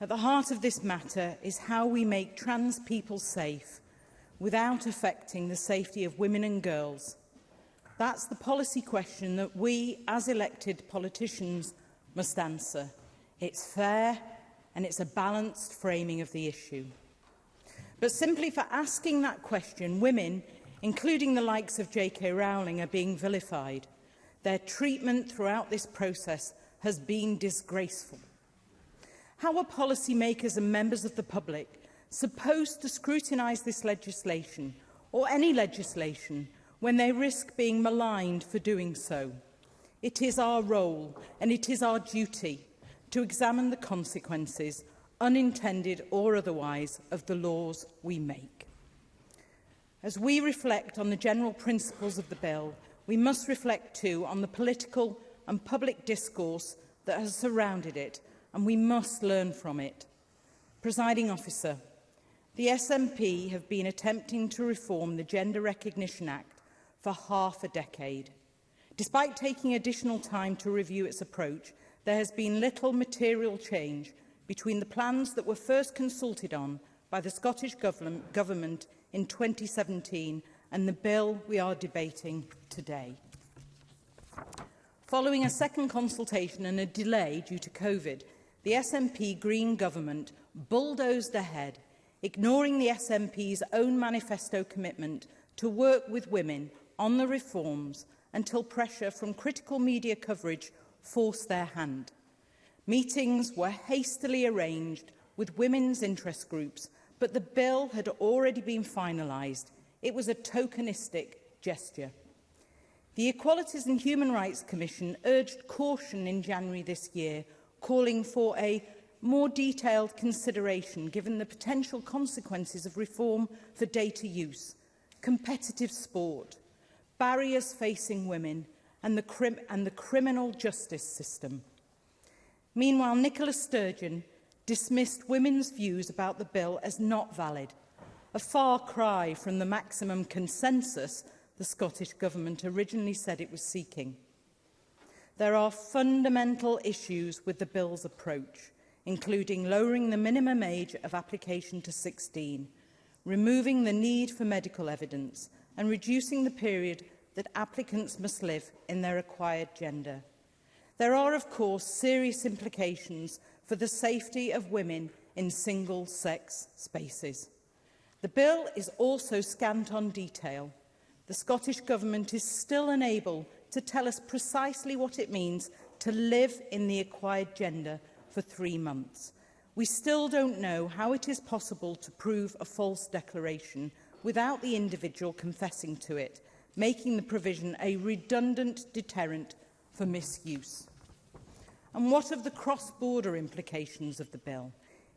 At the heart of this matter is how we make trans people safe without affecting the safety of women and girls. That's the policy question that we, as elected politicians, must answer. It's fair and it's a balanced framing of the issue. But simply for asking that question, women, including the likes of J.K. Rowling, are being vilified. Their treatment throughout this process has been disgraceful. How are policymakers and members of the public supposed to scrutinise this legislation or any legislation when they risk being maligned for doing so? It is our role and it is our duty to examine the consequences, unintended or otherwise, of the laws we make. As we reflect on the general principles of the bill, we must reflect too on the political and public discourse that has surrounded it, and we must learn from it. Presiding officer, the SNP have been attempting to reform the Gender Recognition Act for half a decade. Despite taking additional time to review its approach, there has been little material change between the plans that were first consulted on by the Scottish Government in 2017 and the bill we are debating today. Following a second consultation and a delay due to COVID, the SNP Green government bulldozed ahead, ignoring the SNP's own manifesto commitment to work with women on the reforms until pressure from critical media coverage forced their hand. Meetings were hastily arranged with women's interest groups, but the bill had already been finalised It was a tokenistic gesture. The Equalities and Human Rights Commission urged caution in January this year, calling for a more detailed consideration given the potential consequences of reform for data use, competitive sport, barriers facing women and the, crim and the criminal justice system. Meanwhile, Nicola Sturgeon dismissed women's views about the bill as not valid – a far cry from the maximum consensus the Scottish Government originally said it was seeking. There are fundamental issues with the Bill's approach, including lowering the minimum age of application to 16, removing the need for medical evidence and reducing the period that applicants must live in their acquired gender. There are, of course, serious implications for the safety of women in single-sex spaces. The bill is also scant on detail. The Scottish Government is still unable to tell us precisely what it means to live in the acquired gender for three months. We still don't know how it is possible to prove a false declaration without the individual confessing to it, making the provision a redundant deterrent for misuse. And what of the cross-border implications of the bill?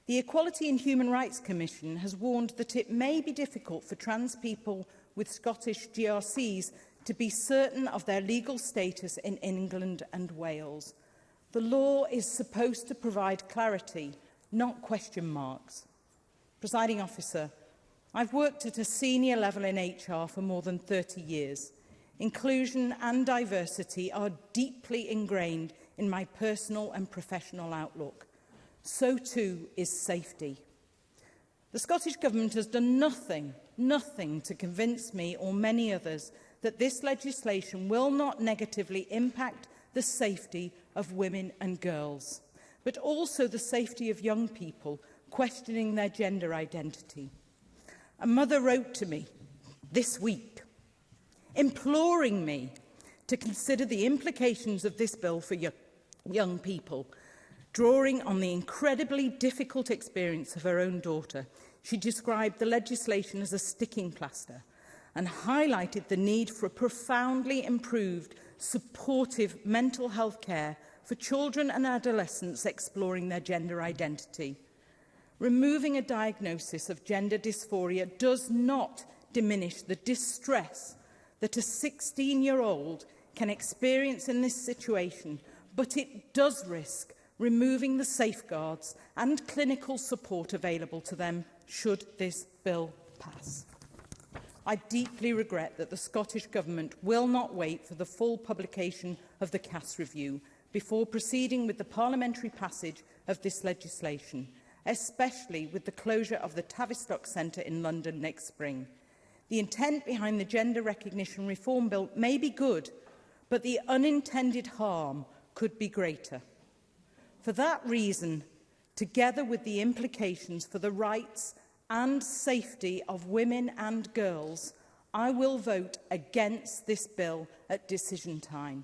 The Equality and Human Rights Commission has warned that it may be difficult for trans people with Scottish GRCs to be certain of their legal status in England and Wales. The law is supposed to provide clarity, not question marks. Presiding officer, I've worked at a senior level in HR for more than 30 years. Inclusion and diversity are deeply ingrained in my personal and professional outlook so too is safety. The Scottish Government has done nothing, nothing to convince me or many others that this legislation will not negatively impact the safety of women and girls, but also the safety of young people questioning their gender identity. A mother wrote to me this week, imploring me to consider the implications of this bill for young people drawing on the incredibly difficult experience of her own daughter. She described the legislation as a sticking plaster and highlighted the need for a profoundly improved, supportive mental health care for children and adolescents exploring their gender identity. Removing a diagnosis of gender dysphoria does not diminish the distress that a 16-year-old can experience in this situation, but it does risk removing the safeguards and clinical support available to them should this bill pass. I deeply regret that the Scottish Government will not wait for the full publication of the CAS review before proceeding with the parliamentary passage of this legislation, especially with the closure of the Tavistock Centre in London next spring. The intent behind the Gender Recognition Reform Bill may be good, but the unintended harm could be greater. For that reason, together with the implications for the rights and safety of women and girls, I will vote against this bill at decision time.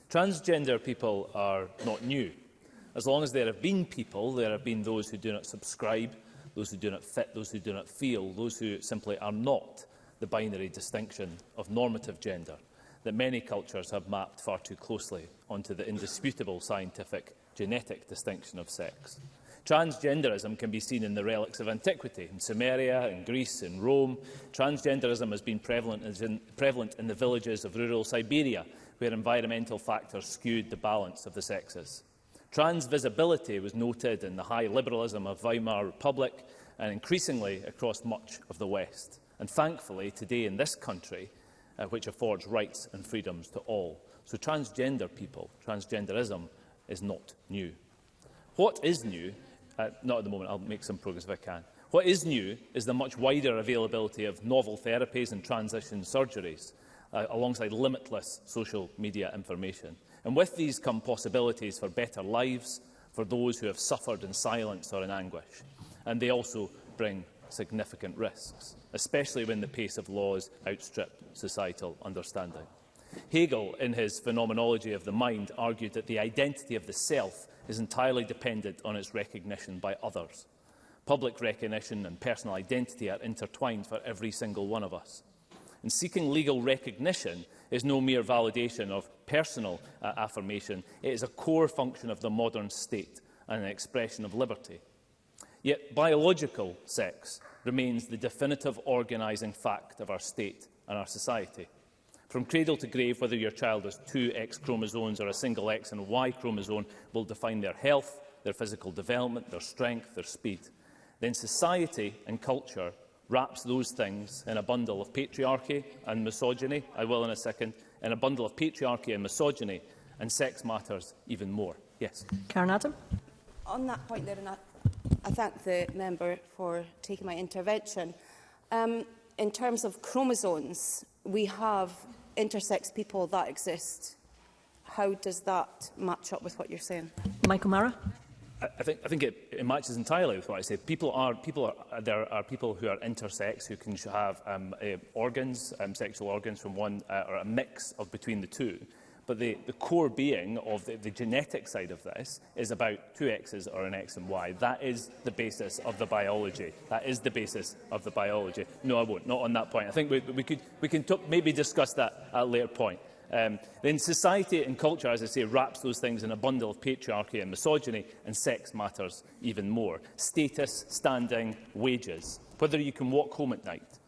Transgender people are not new. As long as there have been people, there have been those who do not subscribe, those who do not fit, those who do not feel, those who simply are not the binary distinction of normative gender that many cultures have mapped far too closely onto the indisputable scientific genetic distinction of sex. Transgenderism can be seen in the relics of antiquity, in Sumeria, in Greece, in Rome. Transgenderism has been prevalent as in, prevalent in the villages of rural Siberia, where environmental factors skewed the balance of the sexes. Trans visibility was noted in the high liberalism of Weimar Republic and increasingly across much of the West. And thankfully, today in this country, uh, which affords rights and freedoms to all. So transgender people, transgenderism, is not new. What is new Uh, not at the moment. I'll make some progress if I can. What is new is the much wider availability of novel therapies and transition surgeries, uh, alongside limitless social media information. And with these come possibilities for better lives for those who have suffered in silence or in anguish. And they also bring significant risks, especially when the pace of laws outstrip societal understanding. Hegel, in his Phenomenology of the Mind, argued that the identity of the self is entirely dependent on its recognition by others. Public recognition and personal identity are intertwined for every single one of us. And seeking legal recognition is no mere validation of personal uh, affirmation. It is a core function of the modern state and an expression of liberty. Yet biological sex remains the definitive organising fact of our state and our society. From cradle to grave, whether your child has two X chromosomes or a single X and Y chromosome will define their health, their physical development, their strength, their speed. Then society and culture wraps those things in a bundle of patriarchy and misogyny, I will in a second, in a bundle of patriarchy and misogyny, and sex matters even more. Yes.
Karen Adam.
On that point there, and I, I thank the member for taking my intervention. Um, in terms of chromosomes, we have intersex people that exist. How does that match up with what you're saying?
Michael Mara.
I think, I think it, it matches entirely with what I said. People are, people are, there are people who are intersex who can have um, uh, organs, um, sexual organs from one uh, or a mix of between the two. But the, the core being of the, the genetic side of this is about two X's or an X and Y. That is the basis of the biology. That is the basis of the biology. No, I won't. Not on that point. I think we, we, could, we can maybe discuss that at a later point. Um, then society and culture, as I say, wraps those things in a bundle of patriarchy and misogyny, and sex matters even more. Status, standing, wages, whether you can walk home at night,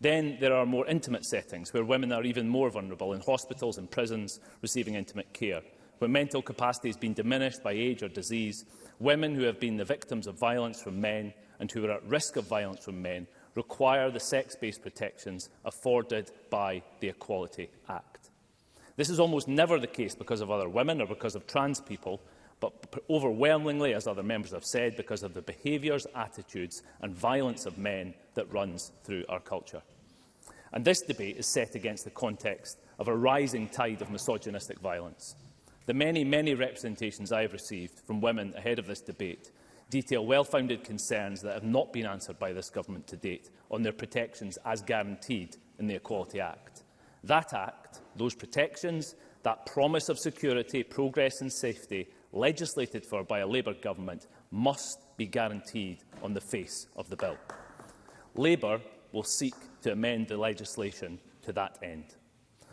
Then there are more intimate settings where women are even more vulnerable in hospitals and prisons receiving intimate care, When mental capacity has been diminished by age or disease, women who have been the victims of violence from men and who are at risk of violence from men require the sex-based protections afforded by the Equality Act. This is almost never the case because of other women or because of trans people, but overwhelmingly, as other members have said, because of the behaviours, attitudes and violence of men that runs through our culture. And this debate is set against the context of a rising tide of misogynistic violence. The many, many representations I have received from women ahead of this debate detail well-founded concerns that have not been answered by this government to date on their protections as guaranteed in the Equality Act. That Act, those protections, that promise of security, progress and safety legislated for by a Labour government must be guaranteed on the face of the bill. Labour will seek to amend the legislation to that end.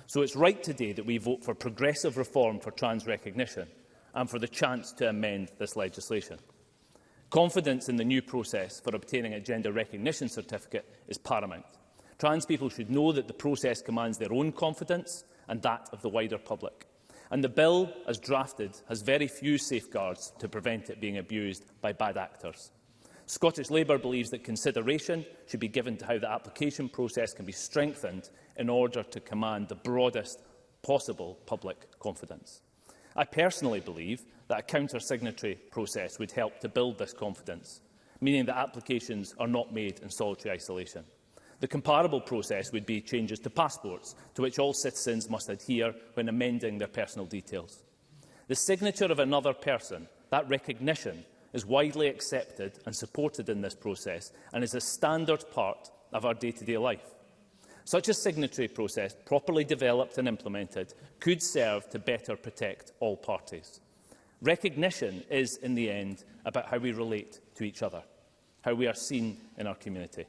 So it's right today that we vote for progressive reform for trans recognition and for the chance to amend this legislation. Confidence in the new process for obtaining a gender recognition certificate is paramount. Trans people should know that the process commands their own confidence and that of the wider public. And the bill, as drafted, has very few safeguards to prevent it being abused by bad actors. Scottish Labour believes that consideration should be given to how the application process can be strengthened in order to command the broadest possible public confidence. I personally believe that a counter-signatory process would help to build this confidence, meaning that applications are not made in solitary isolation. The comparable process would be changes to passports, to which all citizens must adhere when amending their personal details. The signature of another person, that recognition, is widely accepted and supported in this process and is a standard part of our day-to-day -day life. Such a signatory process, properly developed and implemented, could serve to better protect all parties. Recognition is, in the end, about how we relate to each other, how we are seen in our community.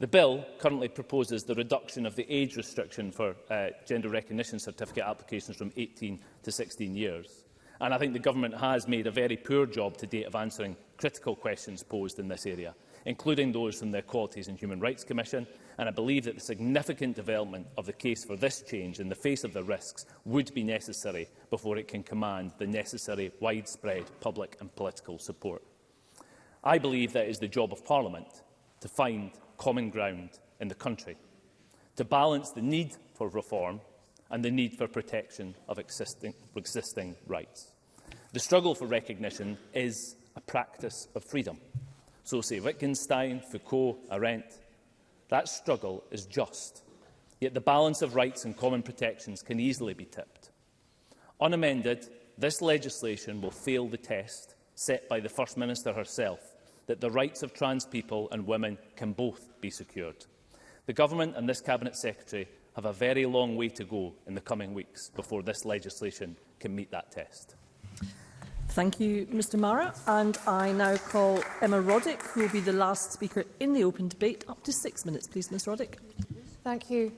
The bill currently proposes the reduction of the age restriction for uh, gender recognition certificate applications from 18 to 16 years. And I think the government has made a very poor job to date of answering critical questions posed in this area including those from the Equalities and Human Rights Commission, and I believe that the significant development of the case for this change in the face of the risks would be necessary before it can command the necessary widespread public and political support. I believe that it is the job of Parliament to find common ground in the country, to balance the need for reform and the need for protection of existing, existing rights. The struggle for recognition is a practice of freedom. So say Wittgenstein, Foucault, Arendt. That struggle is just. Yet the balance of rights and common protections can easily be tipped. Unamended, this legislation will fail the test set by the First Minister herself that the rights of trans people and women can both be secured. The Government and this Cabinet Secretary have a very long way to go in the coming weeks before this legislation can meet that test.
Thank you, Mr Mara. And I now call Emma Roddick, who will be the last speaker in the open debate. Up to six minutes, please, Ms Roddick.
Thank you,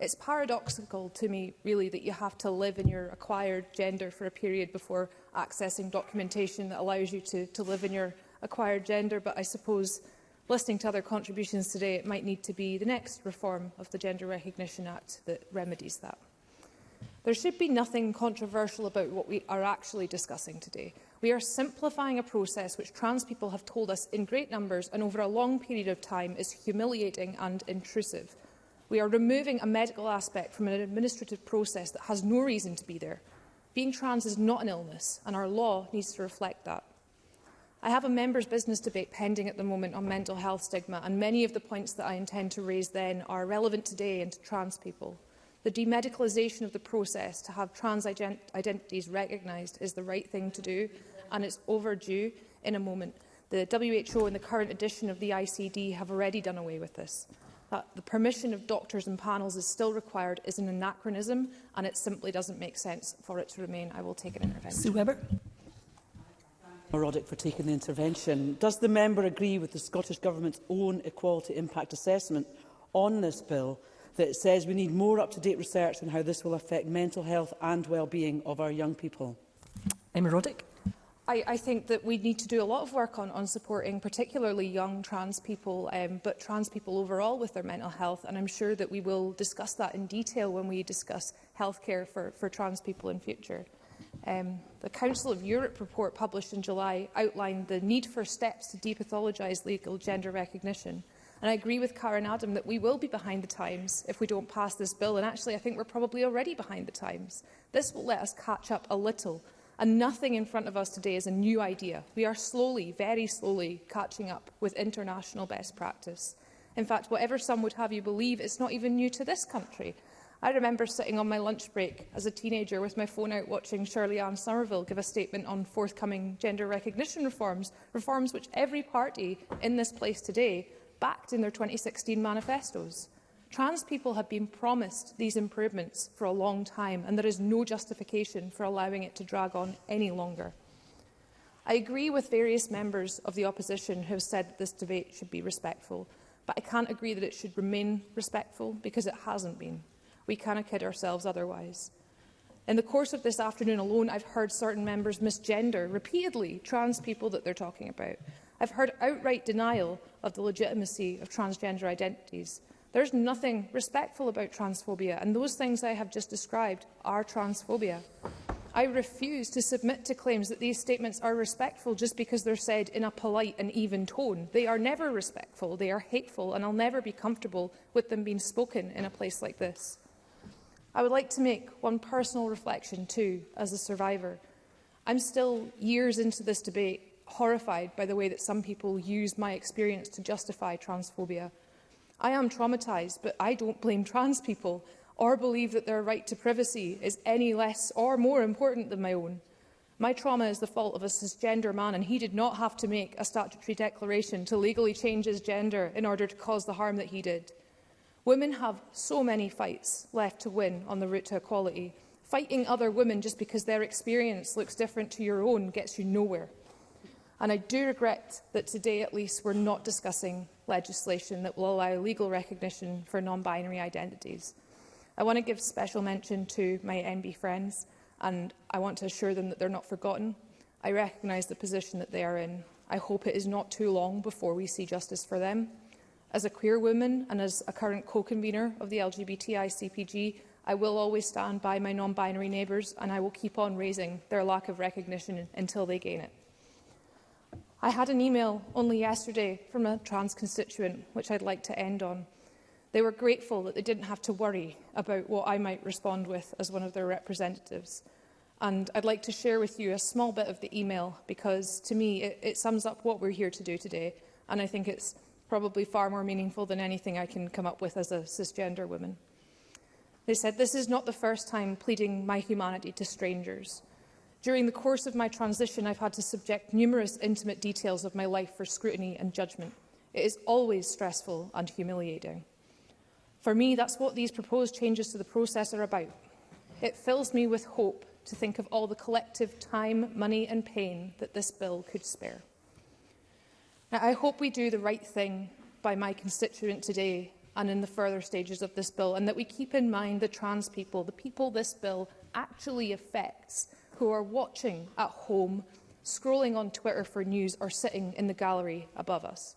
It's paradoxical to me, really, that you have to live in your acquired gender for a period before accessing documentation that allows you to, to live in your acquired gender, but I suppose listening to other contributions today, it might need to be the next reform of the Gender Recognition Act that remedies that. There should be nothing controversial about what we are actually discussing today. We are simplifying a process which trans people have told us in great numbers and over a long period of time is humiliating and intrusive. We are removing a medical aspect from an administrative process that has no reason to be there. Being trans is not an illness, and our law needs to reflect that. I have a members' business debate pending at the moment on mental health stigma, and many of the points that I intend to raise then are relevant today and to trans people. The demedicalisation of the process to have trans ident identities recognised is the right thing to do, and it's overdue in a moment. The WHO and the current edition of the ICD have already done away with this. That the permission of doctors and panels is still required is an anachronism and it simply doesn't make sense for it to remain. I will take an intervention.
Sue Webber.
Roddick for taking the intervention. Does the member agree with the Scottish Government's own equality impact assessment on this bill that says we need more up-to-date research on how this will affect mental health and well-being of our young people?
Emma Roddick.
I, I, think that we need to do a lot of work on, on supporting particularly young trans people, um, but trans people overall with their mental health. And I'm sure that we will discuss that in detail when we discuss healthcare for, for trans people in future. Um, the Council of Europe report published in July outlined the need for steps to depathologise legal gender recognition. And I agree with Karen Adam that we will be behind the times if we don't pass this bill. And actually, I think we're probably already behind the times. This will let us catch up a little And nothing in front of us today is a new idea. We are slowly, very slowly, catching up with international best practice. In fact, whatever some would have you believe, it's not even new to this country. I remember sitting on my lunch break as a teenager with my phone out watching Shirley Ann Somerville give a statement on forthcoming gender recognition reforms, reforms which every party in this place today backed in their 2016 manifestos. Trans people have been promised these improvements for a long time, and there is no justification for allowing it to drag on any longer. I agree with various members of the opposition who have said that this debate should be respectful, but I can't agree that it should remain respectful because it hasn't been. We cannot kid ourselves otherwise. In the course of this afternoon alone, I've heard certain members misgender repeatedly trans people that they're talking about. I've heard outright denial of the legitimacy of transgender identities. There's nothing respectful about transphobia, and those things I have just described are transphobia. I refuse to submit to claims that these statements are respectful just because they're said in a polite and even tone. They are never respectful, they are hateful, and I'll never be comfortable with them being spoken in a place like this. I would like to make one personal reflection too, as a survivor. I'm still years into this debate, horrified by the way that some people use my experience to justify transphobia. I am traumatised, but I don't blame trans people or believe that their right to privacy is any less or more important than my own. My trauma is the fault of a cisgender man, and he did not have to make a statutory declaration to legally change his gender in order to cause the harm that he did. Women have so many fights left to win on the route to equality. Fighting other women just because their experience looks different to your own gets you nowhere. And I do regret that today, at least, we're not discussing legislation that will allow legal recognition for non-binary identities. I want to give special mention to my NB friends, and I want to assure them that they're not forgotten. I recognise the position that they are in. I hope it is not too long before we see justice for them. As a queer woman and as a current co-convener of the LGBTI CPG, I will always stand by my non-binary neighbours and I will keep on raising their lack of recognition until they gain it. I had an email only yesterday from a trans constituent, which I'd like to end on. They were grateful that they didn't have to worry about what I might respond with as one of their representatives. And I'd like to share with you a small bit of the email because, to me, it, it sums up what we're here to do today. And I think it's probably far more meaningful than anything I can come up with as a cisgender woman. They said, this is not the first time pleading my humanity to strangers. During the course of my transition, I've had to subject numerous intimate details of my life for scrutiny and judgment. It is always stressful and humiliating. For me, that's what these proposed changes to the process are about. It fills me with hope to think of all the collective time, money and pain that this bill could spare. Now, I hope we do the right thing by my constituent today and in the further stages of this bill, and that we keep in mind the trans people, the people this bill actually affects, who are watching at home, scrolling on Twitter for news or sitting in the gallery above us.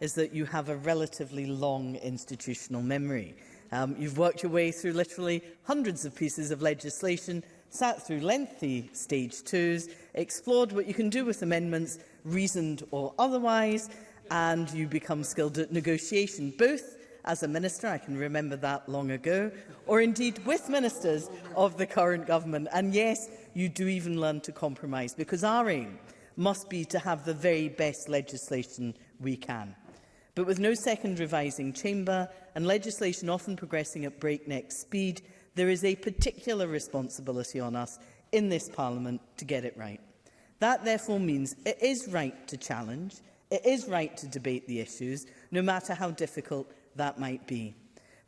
is that you have a relatively long institutional memory. Um, you've worked your way through literally hundreds of pieces of legislation, sat through lengthy stage twos, explored what you can do with amendments, reasoned or otherwise, and you become skilled at negotiation, both as a minister, I can remember that long ago, or indeed with ministers of the current government. And yes, you do even learn to compromise, because our aim must be to have the very best legislation we can. But with no second revising chamber and legislation often progressing at breakneck speed, there is a particular responsibility on us in this Parliament to get it right. That therefore means it is right to challenge, It is right to debate the issues, no matter how difficult that might be.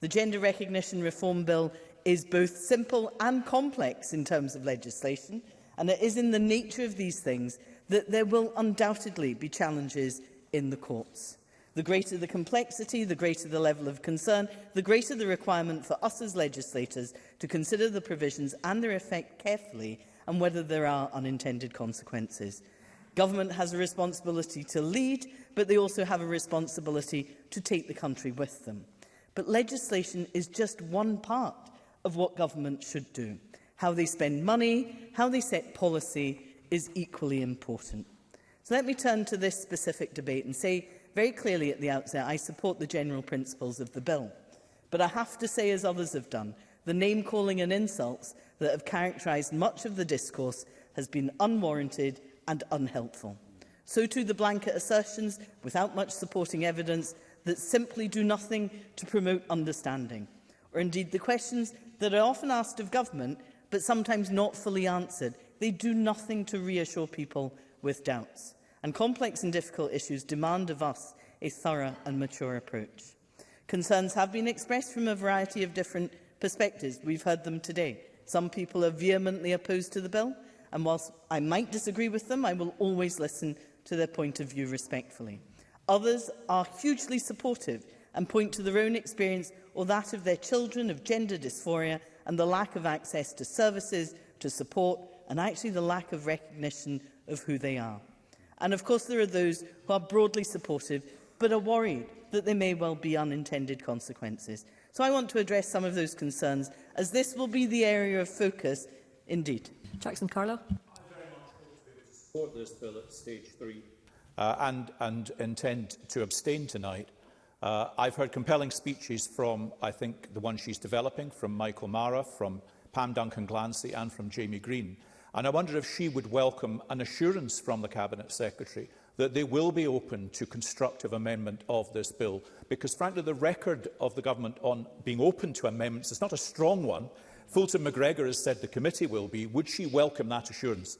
The Gender Recognition Reform Bill is both simple and complex in terms of legislation, and it is in the nature of these things that there will undoubtedly be challenges in the courts. The greater the complexity, the greater the level of concern, the greater the requirement for us as legislators to consider the provisions and their effect carefully and whether there are unintended consequences. Government has a responsibility to lead, but they also have a responsibility to take the country with them. But legislation is just one part of what government should do. How they spend money, how they set policy is equally important. So let me turn to this specific debate and say very clearly at the outset, I support the general principles of the bill. But I have to say, as others have done, the name-calling and insults that have characterised much of the discourse has been unwarranted and unhelpful. So too the blanket assertions, without much supporting evidence, that simply do nothing to promote understanding. Or indeed the questions that are often asked of government, but sometimes not fully answered. They do nothing to reassure people with doubts. And complex and difficult issues demand of us a thorough and mature approach. Concerns have been expressed from a variety of different perspectives. We've heard them today. Some people are vehemently opposed to the bill. And whilst I might disagree with them, I will always listen to their point of view respectfully. Others are hugely supportive and point to their own experience or that of their children of gender dysphoria and the lack of access to services, to support, and actually the lack of recognition of who they are. And of course, there are those who are broadly supportive, but are worried that there may well be unintended consequences. So I want to address some of those concerns, as this will be the area of focus indeed.
Jackson Carlo.
support this bill at stage three. Uh, and, and intend to abstain tonight. Uh, I've heard compelling speeches from, I think, the one she's developing, from Michael Mara, from Pam Duncan Glancy and from Jamie Green. And I wonder if she would welcome an assurance from the Cabinet Secretary that they will be open to constructive amendment of this bill. Because frankly, the record of the government on being open to amendments is not a strong one. Fulton McGregor has said the committee will be. Would she welcome that assurance?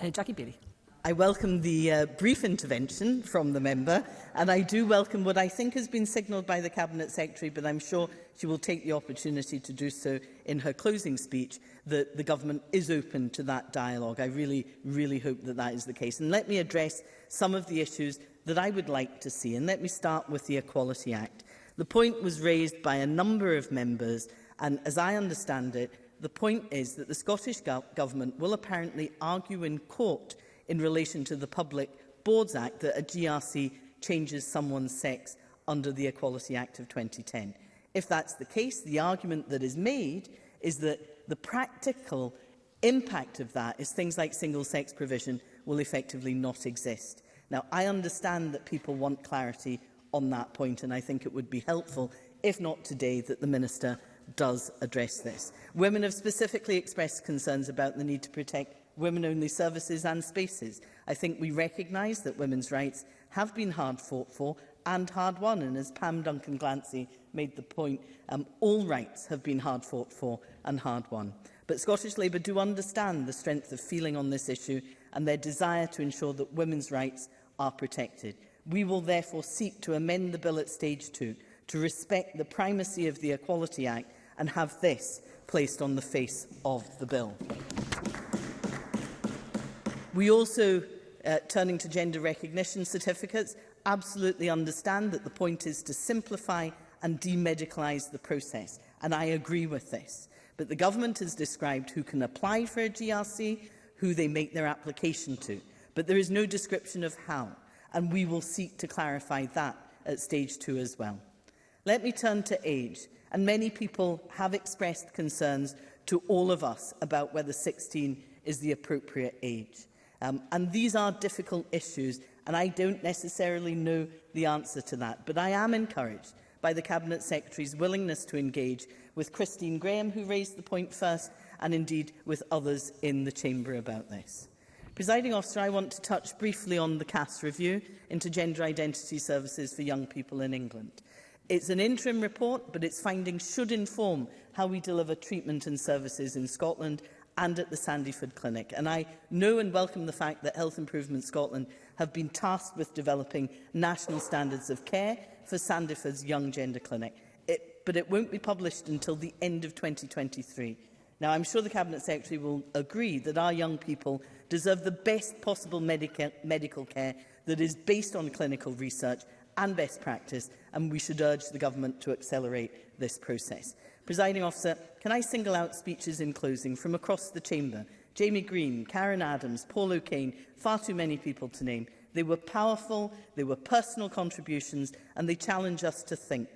Uh, Jackie Bailey.
I welcome the uh, brief intervention from the member and I do welcome what I think has been signalled by the Cabinet Secretary but I'm sure she will take the opportunity to do so in her closing speech that the government is open to that dialogue. I really, really hope that that is the case. And let me address some of the issues that I would like to see and let me start with the Equality Act. The point was raised by a number of members And as I understand it, the point is that the Scottish go Government will apparently argue in court in relation to the Public Boards Act that a GRC changes someone's sex under the Equality Act of 2010. If that's the case, the argument that is made is that the practical impact of that is things like single-sex provision will effectively not exist. Now, I understand that people want clarity on that point, and I think it would be helpful, if not today, that the Minister does address this. Women have specifically expressed concerns about the need to protect women-only services and spaces. I think we recognise that women's rights have been hard fought for and hard won, and as Pam Duncan Glancy made the point, um, all rights have been hard fought for and hard won. But Scottish Labour do understand the strength of feeling on this issue and their desire to ensure that women's rights are protected. We will therefore seek to amend the bill at stage two to respect the primacy of the Equality Act and have this placed on the face of the bill. We also, uh, turning to gender recognition certificates, absolutely understand that the point is to simplify and demedicalise the process, and I agree with this. But the government has described who can apply for a GRC, who they make their application to, but there is no description of how, and we will seek to clarify that at stage two as well. Let me turn to age and many people have expressed concerns to all of us about whether 16 is the appropriate age. Um, and these are difficult issues, and I don't necessarily know the answer to that. But I am encouraged by the Cabinet Secretary's willingness to engage with Christine Graham, who raised the point first, and indeed with others in the Chamber about this. Presiding officer, I want to touch briefly on the CAS review into gender identity services for young people in England. It's an interim report, but its findings should inform how we deliver treatment and services in Scotland and at the Sandyford Clinic. And I know and welcome the fact that Health Improvement Scotland have been tasked with developing national standards of care for Sandyford's Young Gender Clinic, it, but it won't be published until the end of 2023. Now, I'm sure the Cabinet Secretary will agree that our young people deserve the best possible medica medical care that is based on clinical research and best practice, and we should urge the government to accelerate this process. Presiding officer, can I single out speeches in closing from across the chamber? Jamie Green, Karen Adams, Paul O'Kane, far too many people to name. They were powerful, they were personal contributions, and they challenge us to think.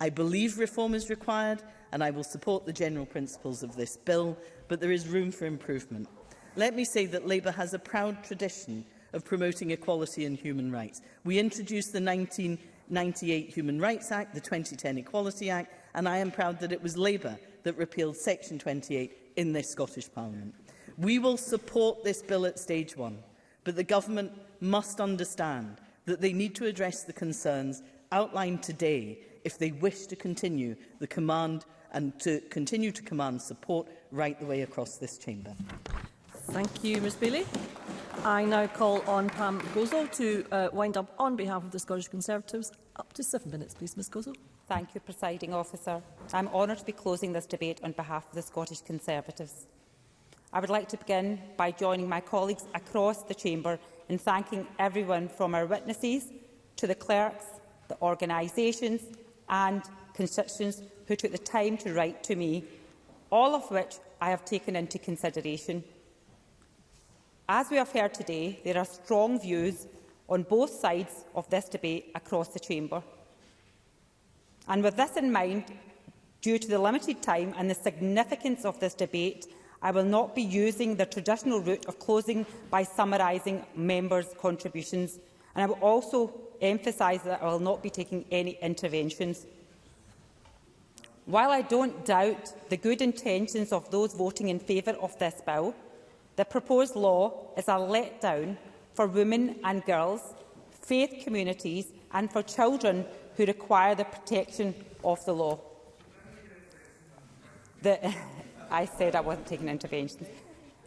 I believe reform is required, and I will support the general principles of this bill, but there is room for improvement. Let me say that Labour has a proud tradition of promoting equality and human rights. We introduced the 1998 Human Rights Act, the 2010 Equality Act, and I am proud that it was Labour that repealed Section 28 in this Scottish Parliament. We will support this bill at stage one, but the government must understand that they need to address the concerns outlined today if they wish to continue the command and to continue to command support right the way across this chamber.
Thank you, Ms Bailey. I now call on Pam Gozel to uh, wind up on behalf of the Scottish Conservatives. Up to seven minutes, please, Ms Gozel.
Thank you, Presiding Officer. I'm honoured to be closing this debate on behalf of the Scottish Conservatives. I would like to begin by joining my colleagues across the Chamber in thanking everyone from our witnesses to the clerks, the organisations and constituents who took the time to write to me, all of which I have taken into consideration. As we have heard today, there are strong views on both sides of this debate across the Chamber. And with this in mind, due to the limited time and the significance of this debate, I will not be using the traditional route of closing by summarising members' contributions, and I will also emphasise that I will not be taking any interventions. While I don't doubt the good intentions of those voting in favour of this bill, The proposed law is a letdown for women and girls, faith communities and for children who require the protection of the law. The, I said I wasn't taking intervention.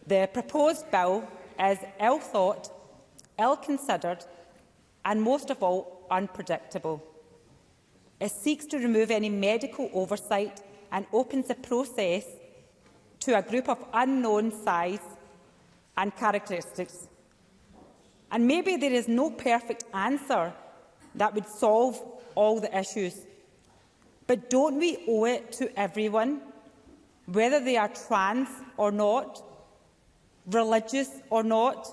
The proposed bill is ill-thought, ill-considered and most of all unpredictable. It seeks to remove any medical oversight and opens the process to a group of unknown size and characteristics. And maybe there is no perfect answer that would solve all the issues. But don't we owe it to everyone, whether they are trans or not, religious or not,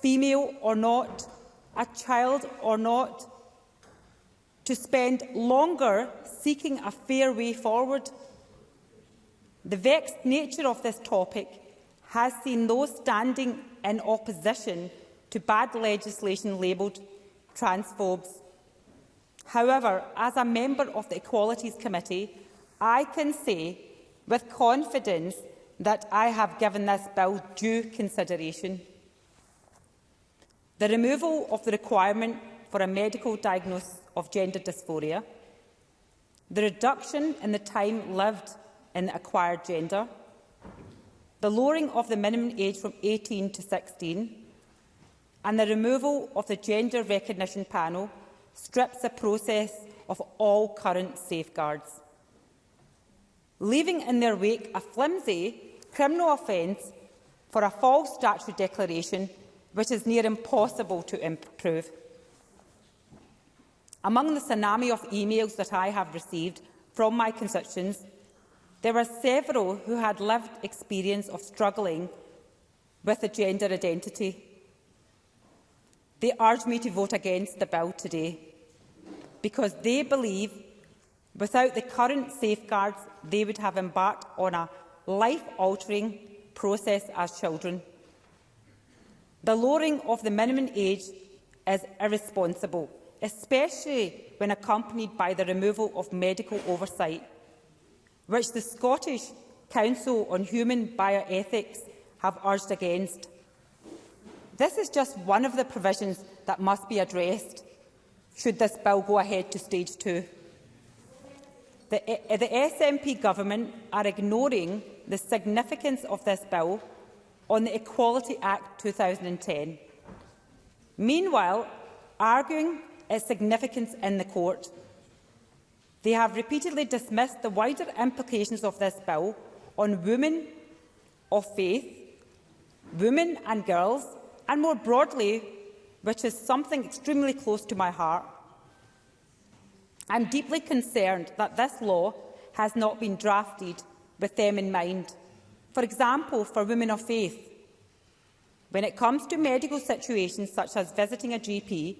female or not, a child or not, to spend longer seeking a fair way forward. The vexed nature of this topic has seen those standing in opposition to bad legislation labelled transphobes. However, as a member of the Equalities Committee, I can say with confidence that I have given this bill due consideration. The removal of the requirement for a medical diagnosis of gender dysphoria, the reduction in the time lived in acquired gender, the lowering of the minimum age from 18 to 16 and the removal of the Gender Recognition Panel strips the process of all current safeguards. Leaving in their wake a flimsy criminal offence for a false statutory declaration which is near impossible to improve. Among the tsunami of emails that I have received from my constituents There were several who had lived experience of struggling with a gender identity. They urged me to vote against the bill today because they believe without the current safeguards they would have embarked on a life-altering process as children. The lowering of the minimum age is irresponsible, especially when accompanied by the removal of medical oversight which the Scottish Council on Human Bioethics have urged against. This is just one of the provisions that must be addressed should this bill go ahead to stage two. The, eh, the SNP government are ignoring the significance of this bill on the Equality Act 2010. Meanwhile, arguing its significance in the court. They have repeatedly dismissed the wider implications of this bill on women of faith, women and girls, and more broadly, which is something extremely close to my heart. I'm deeply concerned that this law has not been drafted with them in mind. For example, for women of faith, when it comes to medical situations such as visiting a GP,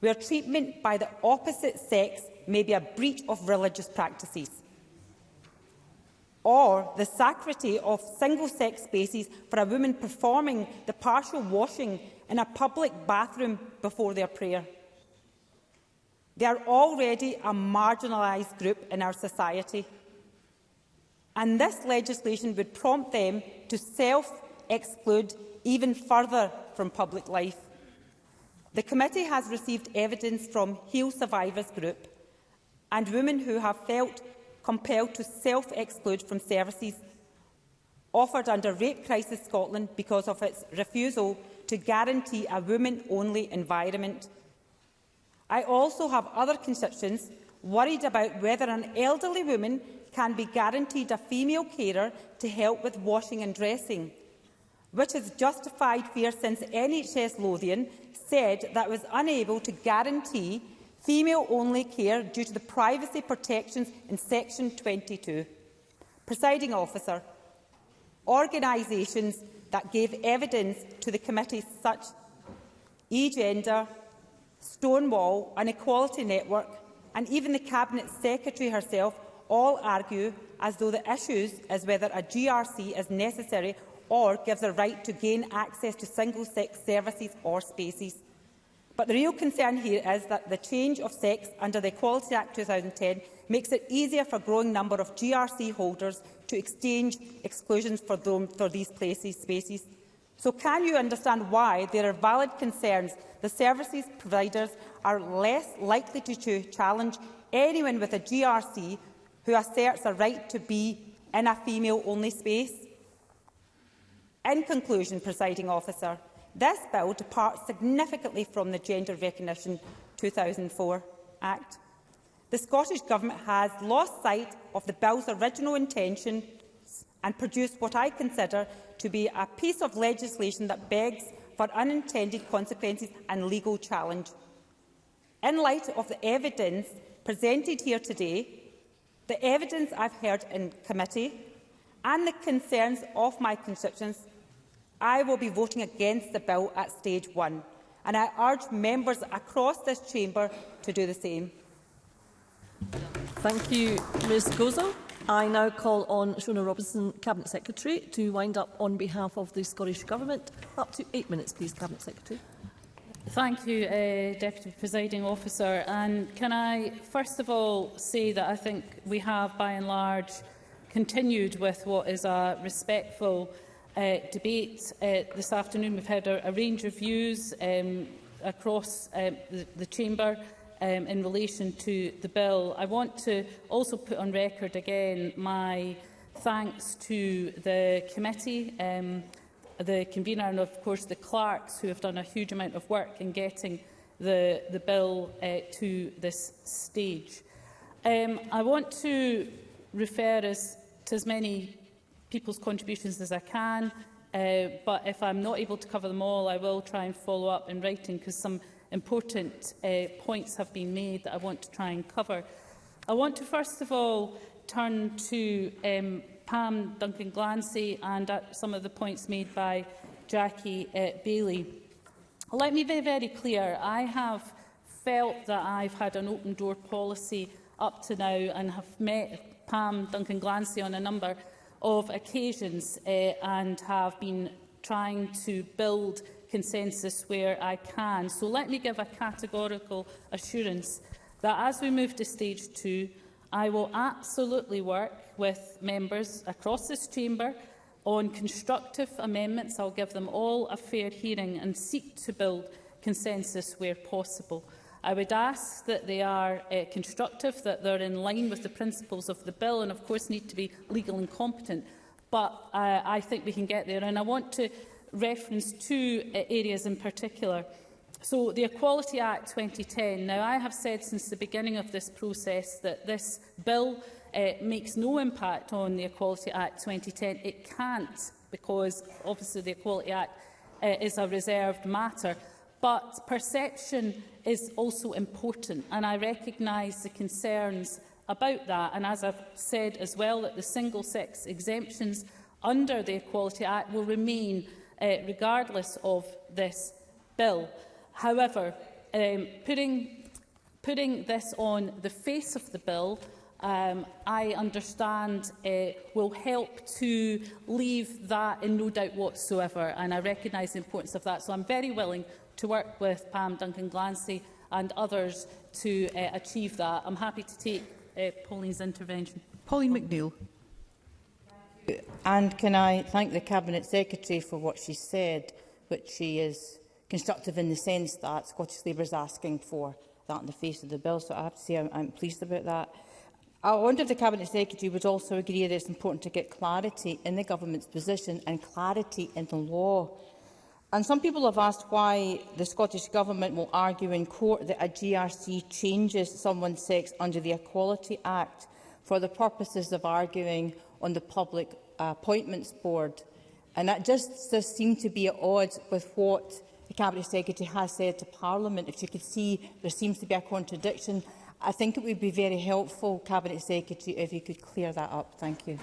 where treatment by the opposite sex may be a breach of religious practices or the sanctity of single-sex spaces for a woman performing the partial washing in a public bathroom before their prayer. They are already a marginalised group in our society. And this legislation would prompt them to self-exclude even further from public life. The committee has received evidence from Heal Survivors Group and women who have felt compelled to self-exclude from services offered under Rape Crisis Scotland because of its refusal to guarantee a women-only environment. I also have other constituents worried about whether an elderly woman can be guaranteed a female carer to help with washing and dressing, which is justified fear since NHS Lothian said that was unable to guarantee female-only care due to the privacy protections in Section 22. Presiding officer, organisations that gave evidence to the committee such eGender, Stonewall and Equality Network and even the Cabinet Secretary herself all argue as though the issues is whether a GRC is necessary or gives a right to gain access to single-sex services or spaces. But the real concern here is that the change of sex under the Equality Act 2010 makes it easier for a growing number of GRC holders to exchange exclusions for, them, for these places, spaces. So can you understand why there are valid concerns the services providers are less likely to challenge anyone with a GRC who asserts a right to be in a female-only space? In conclusion, presiding officer, This bill departs significantly from the Gender Recognition 2004 Act. The Scottish Government has lost sight of the bill's original intention and produced what I consider to be a piece of legislation that begs for unintended consequences and legal challenge. In light of the evidence presented here today, the evidence I've heard in committee and the concerns of my constituents, I will be voting against the bill at stage one, and I urge members across this chamber to do the same.
Thank you, Ms Gozo. I now call on Shona Robinson, Cabinet Secretary, to wind up on behalf of the Scottish Government. Up to eight minutes, please, Cabinet Secretary.
Thank you, uh, Deputy Presiding Officer. And can I first of all say that I think we have, by and large, continued with what is a respectful uh, debate. Uh, this afternoon we've had a, a range of views um, across um, the, the Chamber um, in relation to the bill. I want to also put on record again my thanks to the committee, um, the convener and of course the clerks who have done a huge amount of work in getting the, the bill uh, to this stage. Um, I want to refer us to as many people's contributions as I can. Uh, but if I'm not able to cover them all, I will try and follow up in writing because some important uh, points have been made that I want to try and cover. I want to first of all turn to um, Pam Duncan Glancy and uh, some of the points made by Jackie uh, Bailey. Let me be very clear. I have felt that I've had an open door policy up to now and have met Pam Duncan Glancy on a number of occasions uh, and have been trying to build consensus where I can. So let me give a categorical assurance that as we move to stage two, I will absolutely work with members across this chamber on constructive amendments. I'll give them all a fair hearing and seek to build consensus where possible. I would ask that they are uh, constructive, that they're in line with the principles of the bill and, of course, need to be legal and competent. But uh, I think we can get there. And I want to reference two uh, areas in particular. So the Equality Act 2010. Now, I have said since the beginning of this process that this bill uh, makes no impact on the Equality Act 2010. It can't because, obviously, the Equality Act uh, is a reserved matter. But perception is also important, and I recognise the concerns about that. And as I've said as well, that the single-sex exemptions under the Equality Act will remain uh, regardless of this bill. However, um, putting, putting this on the face of the bill, um, I understand uh, will help to leave that in no doubt whatsoever. And I recognise the importance of that. So I'm very willing to work with Pam Duncan-Glancy and others to uh, achieve that. I'm happy to take uh, Pauline's intervention.
Pauline McNeill.
And can I thank the Cabinet Secretary for what she said, which she is constructive in the sense that Scottish Labour is asking for that in the face of the bill. So I have to say I'm, I'm pleased about that. I wonder if the Cabinet Secretary would also agree that it's important to get clarity in the government's position and clarity in the law And some people have asked why the Scottish Government will argue in court that a GRC changes someone's sex under the Equality Act for the purposes of arguing on the Public Appointments Board. And that just does seem to be at odds with what the Cabinet Secretary has said to Parliament. If you could see there seems to be a contradiction, I think it would be very helpful, Cabinet Secretary, if you could clear that up. Thank you.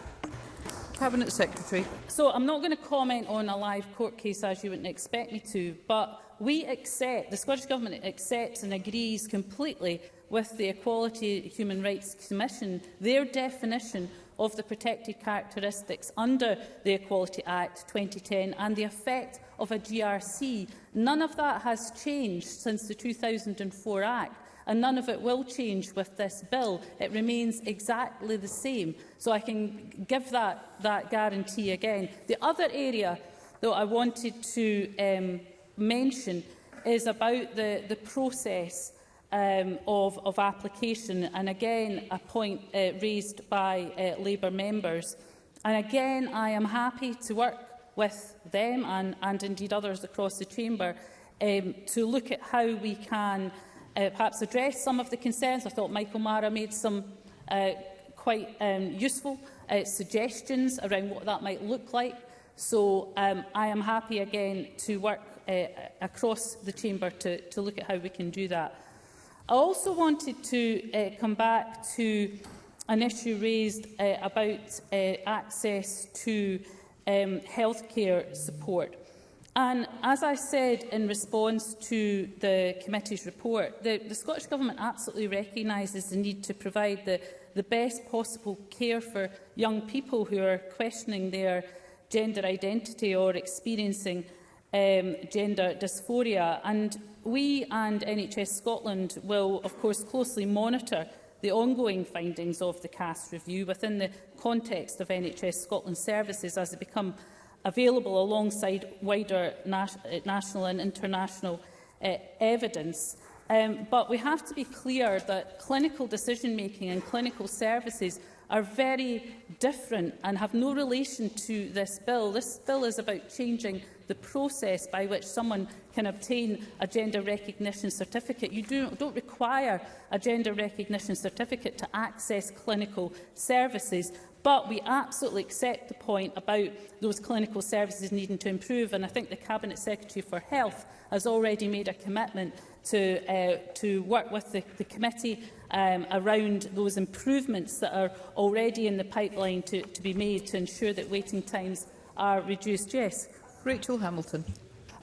Cabinet Secretary.
So I'm not going to comment on a live court case as you wouldn't expect me to, but we accept, the Scottish Government accepts and agrees completely with the Equality Human Rights Commission, their definition of the protected characteristics under the Equality Act 2010 and the effect of a GRC. None of that has changed since the 2004 Act and none of it will change with this bill. It remains exactly the same. So I can give that, that guarantee again. The other area that I wanted to um, mention is about the, the process um, of, of application, and again a point uh, raised by uh, Labour members. And again, I am happy to work with them and, and indeed others across the chamber um, to look at how we can uh, perhaps address some of the concerns. I thought Michael Mara made some uh, quite um, useful uh, suggestions around what that might look like. So um, I am happy again to work uh, across the chamber to, to look at how we can do that. I also wanted to uh, come back to an issue raised uh, about uh, access to um, healthcare support. And as I said in response to the committee's report, the, the Scottish Government absolutely recognises the need to provide the, the best possible care for young people who are questioning their gender identity or experiencing um, gender dysphoria. And we and NHS Scotland will, of course, closely monitor the ongoing findings of the CAST review within the context of NHS Scotland services as they become available alongside wider nat eh, national and international uh, evidence. Um, but we have to be clear that clinical decision-making and clinical services are very different and have no relation to this bill. This bill is about changing the process by which someone can obtain a gender recognition certificate. You do, don't require a gender recognition certificate to access clinical services, But we absolutely accept the point about those clinical services needing to improve, and I think the Cabinet Secretary for Health has already made a commitment to, uh, to work with the, the committee um, around those improvements that are already in the pipeline to, to be made to ensure that waiting times are reduced. Yes.
Rachel Hamilton.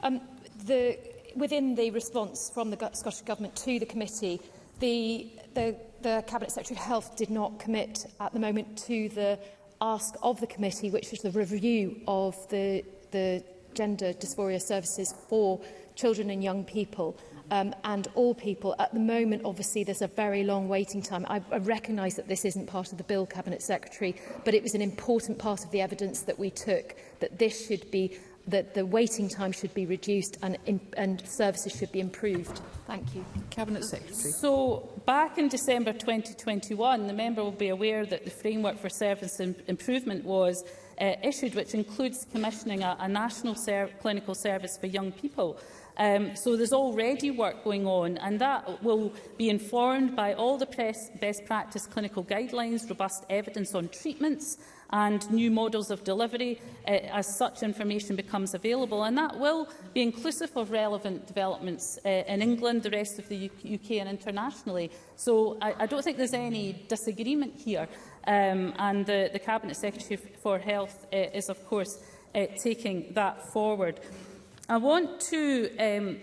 Um, the, within the response from the Scottish Government to the committee, the, the the Cabinet Secretary of Health did not commit at the moment to the ask of the committee, which was the review of the, the gender dysphoria services for children and young people um, and all people. At the moment, obviously, there's a very long waiting time. I, I recognise that this isn't part of the bill, Cabinet Secretary, but it was an important part of the evidence that we took that this should be that the waiting time should be reduced and, in, and services should be improved. Thank you.
Cabinet Secretary.
So, back in December 2021, the member will be aware that the framework for service improvement was uh, issued, which includes commissioning a, a national ser clinical service for young people. Um, so there's already work going on, and that will be informed by all the press best practice clinical guidelines, robust evidence on treatments, and new models of delivery uh, as such information becomes available. And that will be inclusive of relevant developments uh, in England, the rest of the U UK and internationally. So I, I don't think there's any disagreement here. Um, and the, the Cabinet Secretary for Health uh, is, of course, uh, taking that forward. I want to um,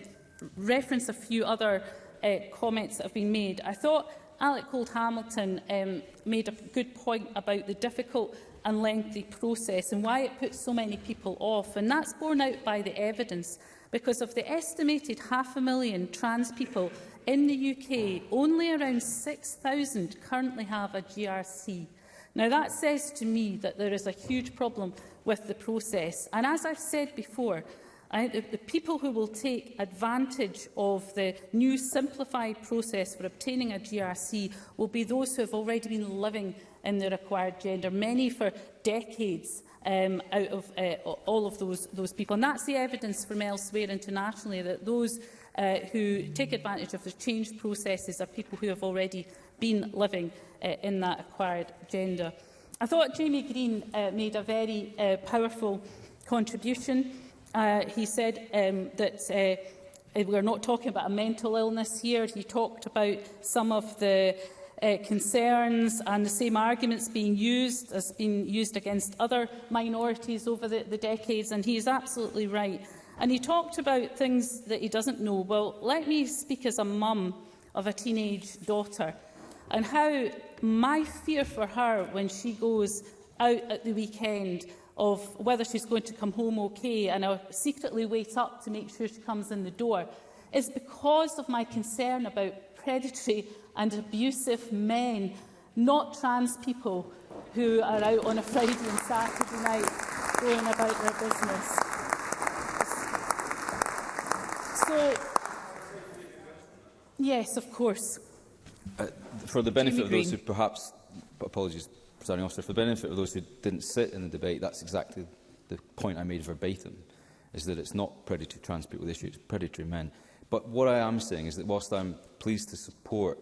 reference a few other uh, comments that have been made. I thought Alec Gold Hamilton um, made a good point about the difficult and lengthy process and why it puts so many people off. And that's borne out by the evidence because of the estimated half a million trans people in the UK, only around 6,000 currently have a GRC. Now, that says to me that there is a huge problem with the process. And as I've said before, I the, the people who will take advantage of the new simplified process for obtaining a GRC will be those who have already been living in the required gender, many for decades um, out of uh, all of those, those people. And that's the evidence from elsewhere internationally that those uh, who take advantage of the change processes are people who have already been living uh, in that acquired gender. I thought Jamie Green uh, made a very uh, powerful contribution. Uh, he said um, that uh, we're not talking about a mental illness here. He talked about some of the uh, concerns and the same arguments being used as being used against other minorities over the, the decades, and he is absolutely right. And he talked about things that he doesn't know. Well, let me speak as a mum of a teenage daughter and how my fear for her when she goes out at the weekend of whether she's going to come home okay and I secretly wait up to make sure she comes in the door is because of my concern about predatory and abusive men, not trans people who are out on a Friday and Saturday night going about their business. So, yes, of course.
Uh, for the benefit of those who perhaps, apologies, presiding officer, for the benefit of those who didn't sit in the debate, that's exactly the point I made verbatim, is that it's not predatory trans people issue, it's predatory men. But what I am saying is that whilst I'm pleased to support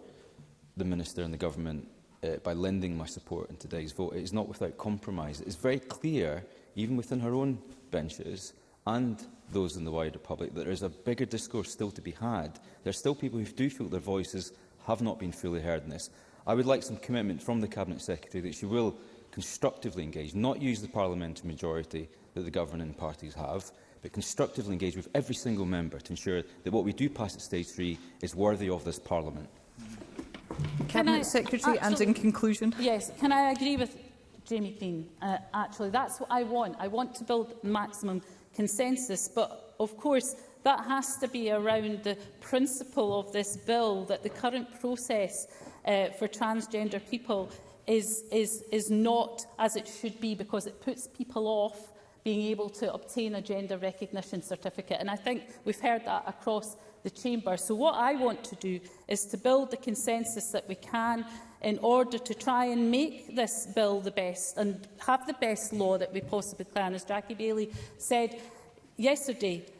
the Minister and the Government uh, by lending my support in today's vote. It is not without compromise. It is very clear, even within her own benches and those in the wider public, that there is a bigger discourse still to be had. There are still people who do feel their voices have not been fully heard in this. I would like some commitment from the Cabinet Secretary that she will constructively engage, not use the parliamentary majority that the governing parties have, but constructively engage with every single member to ensure that what we do pass at stage three is worthy of this parliament. Mm -hmm.
Cabinet I, Secretary, actually, and in conclusion.
Yes, can I agree with Jamie Green? Uh, actually, that's what I want. I want to build maximum consensus, but of course, that has to be around the principle of this bill that the current process uh, for transgender people is, is, is not as it should be because it puts people off being able to obtain a gender recognition certificate. And I think we've heard that across the Chamber. So what I want to do is to build the consensus that we can in order to try and make this bill the best and have the best law that we possibly can. As Jackie Bailey said yesterday,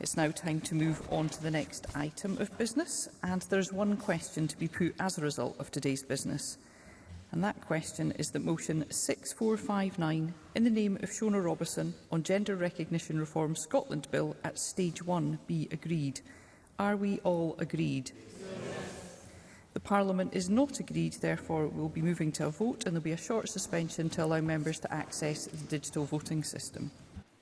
It's now time to move on to the next item of business, and there's one question to be put as a result of today's business. And that question is that motion 6459 in the name of Shona Robertson on Gender Recognition Reform Scotland Bill at stage one be agreed. Are we all agreed? Yes. The Parliament is not agreed, therefore we'll be moving to a vote and there'll be a short suspension to allow members to access the digital voting system.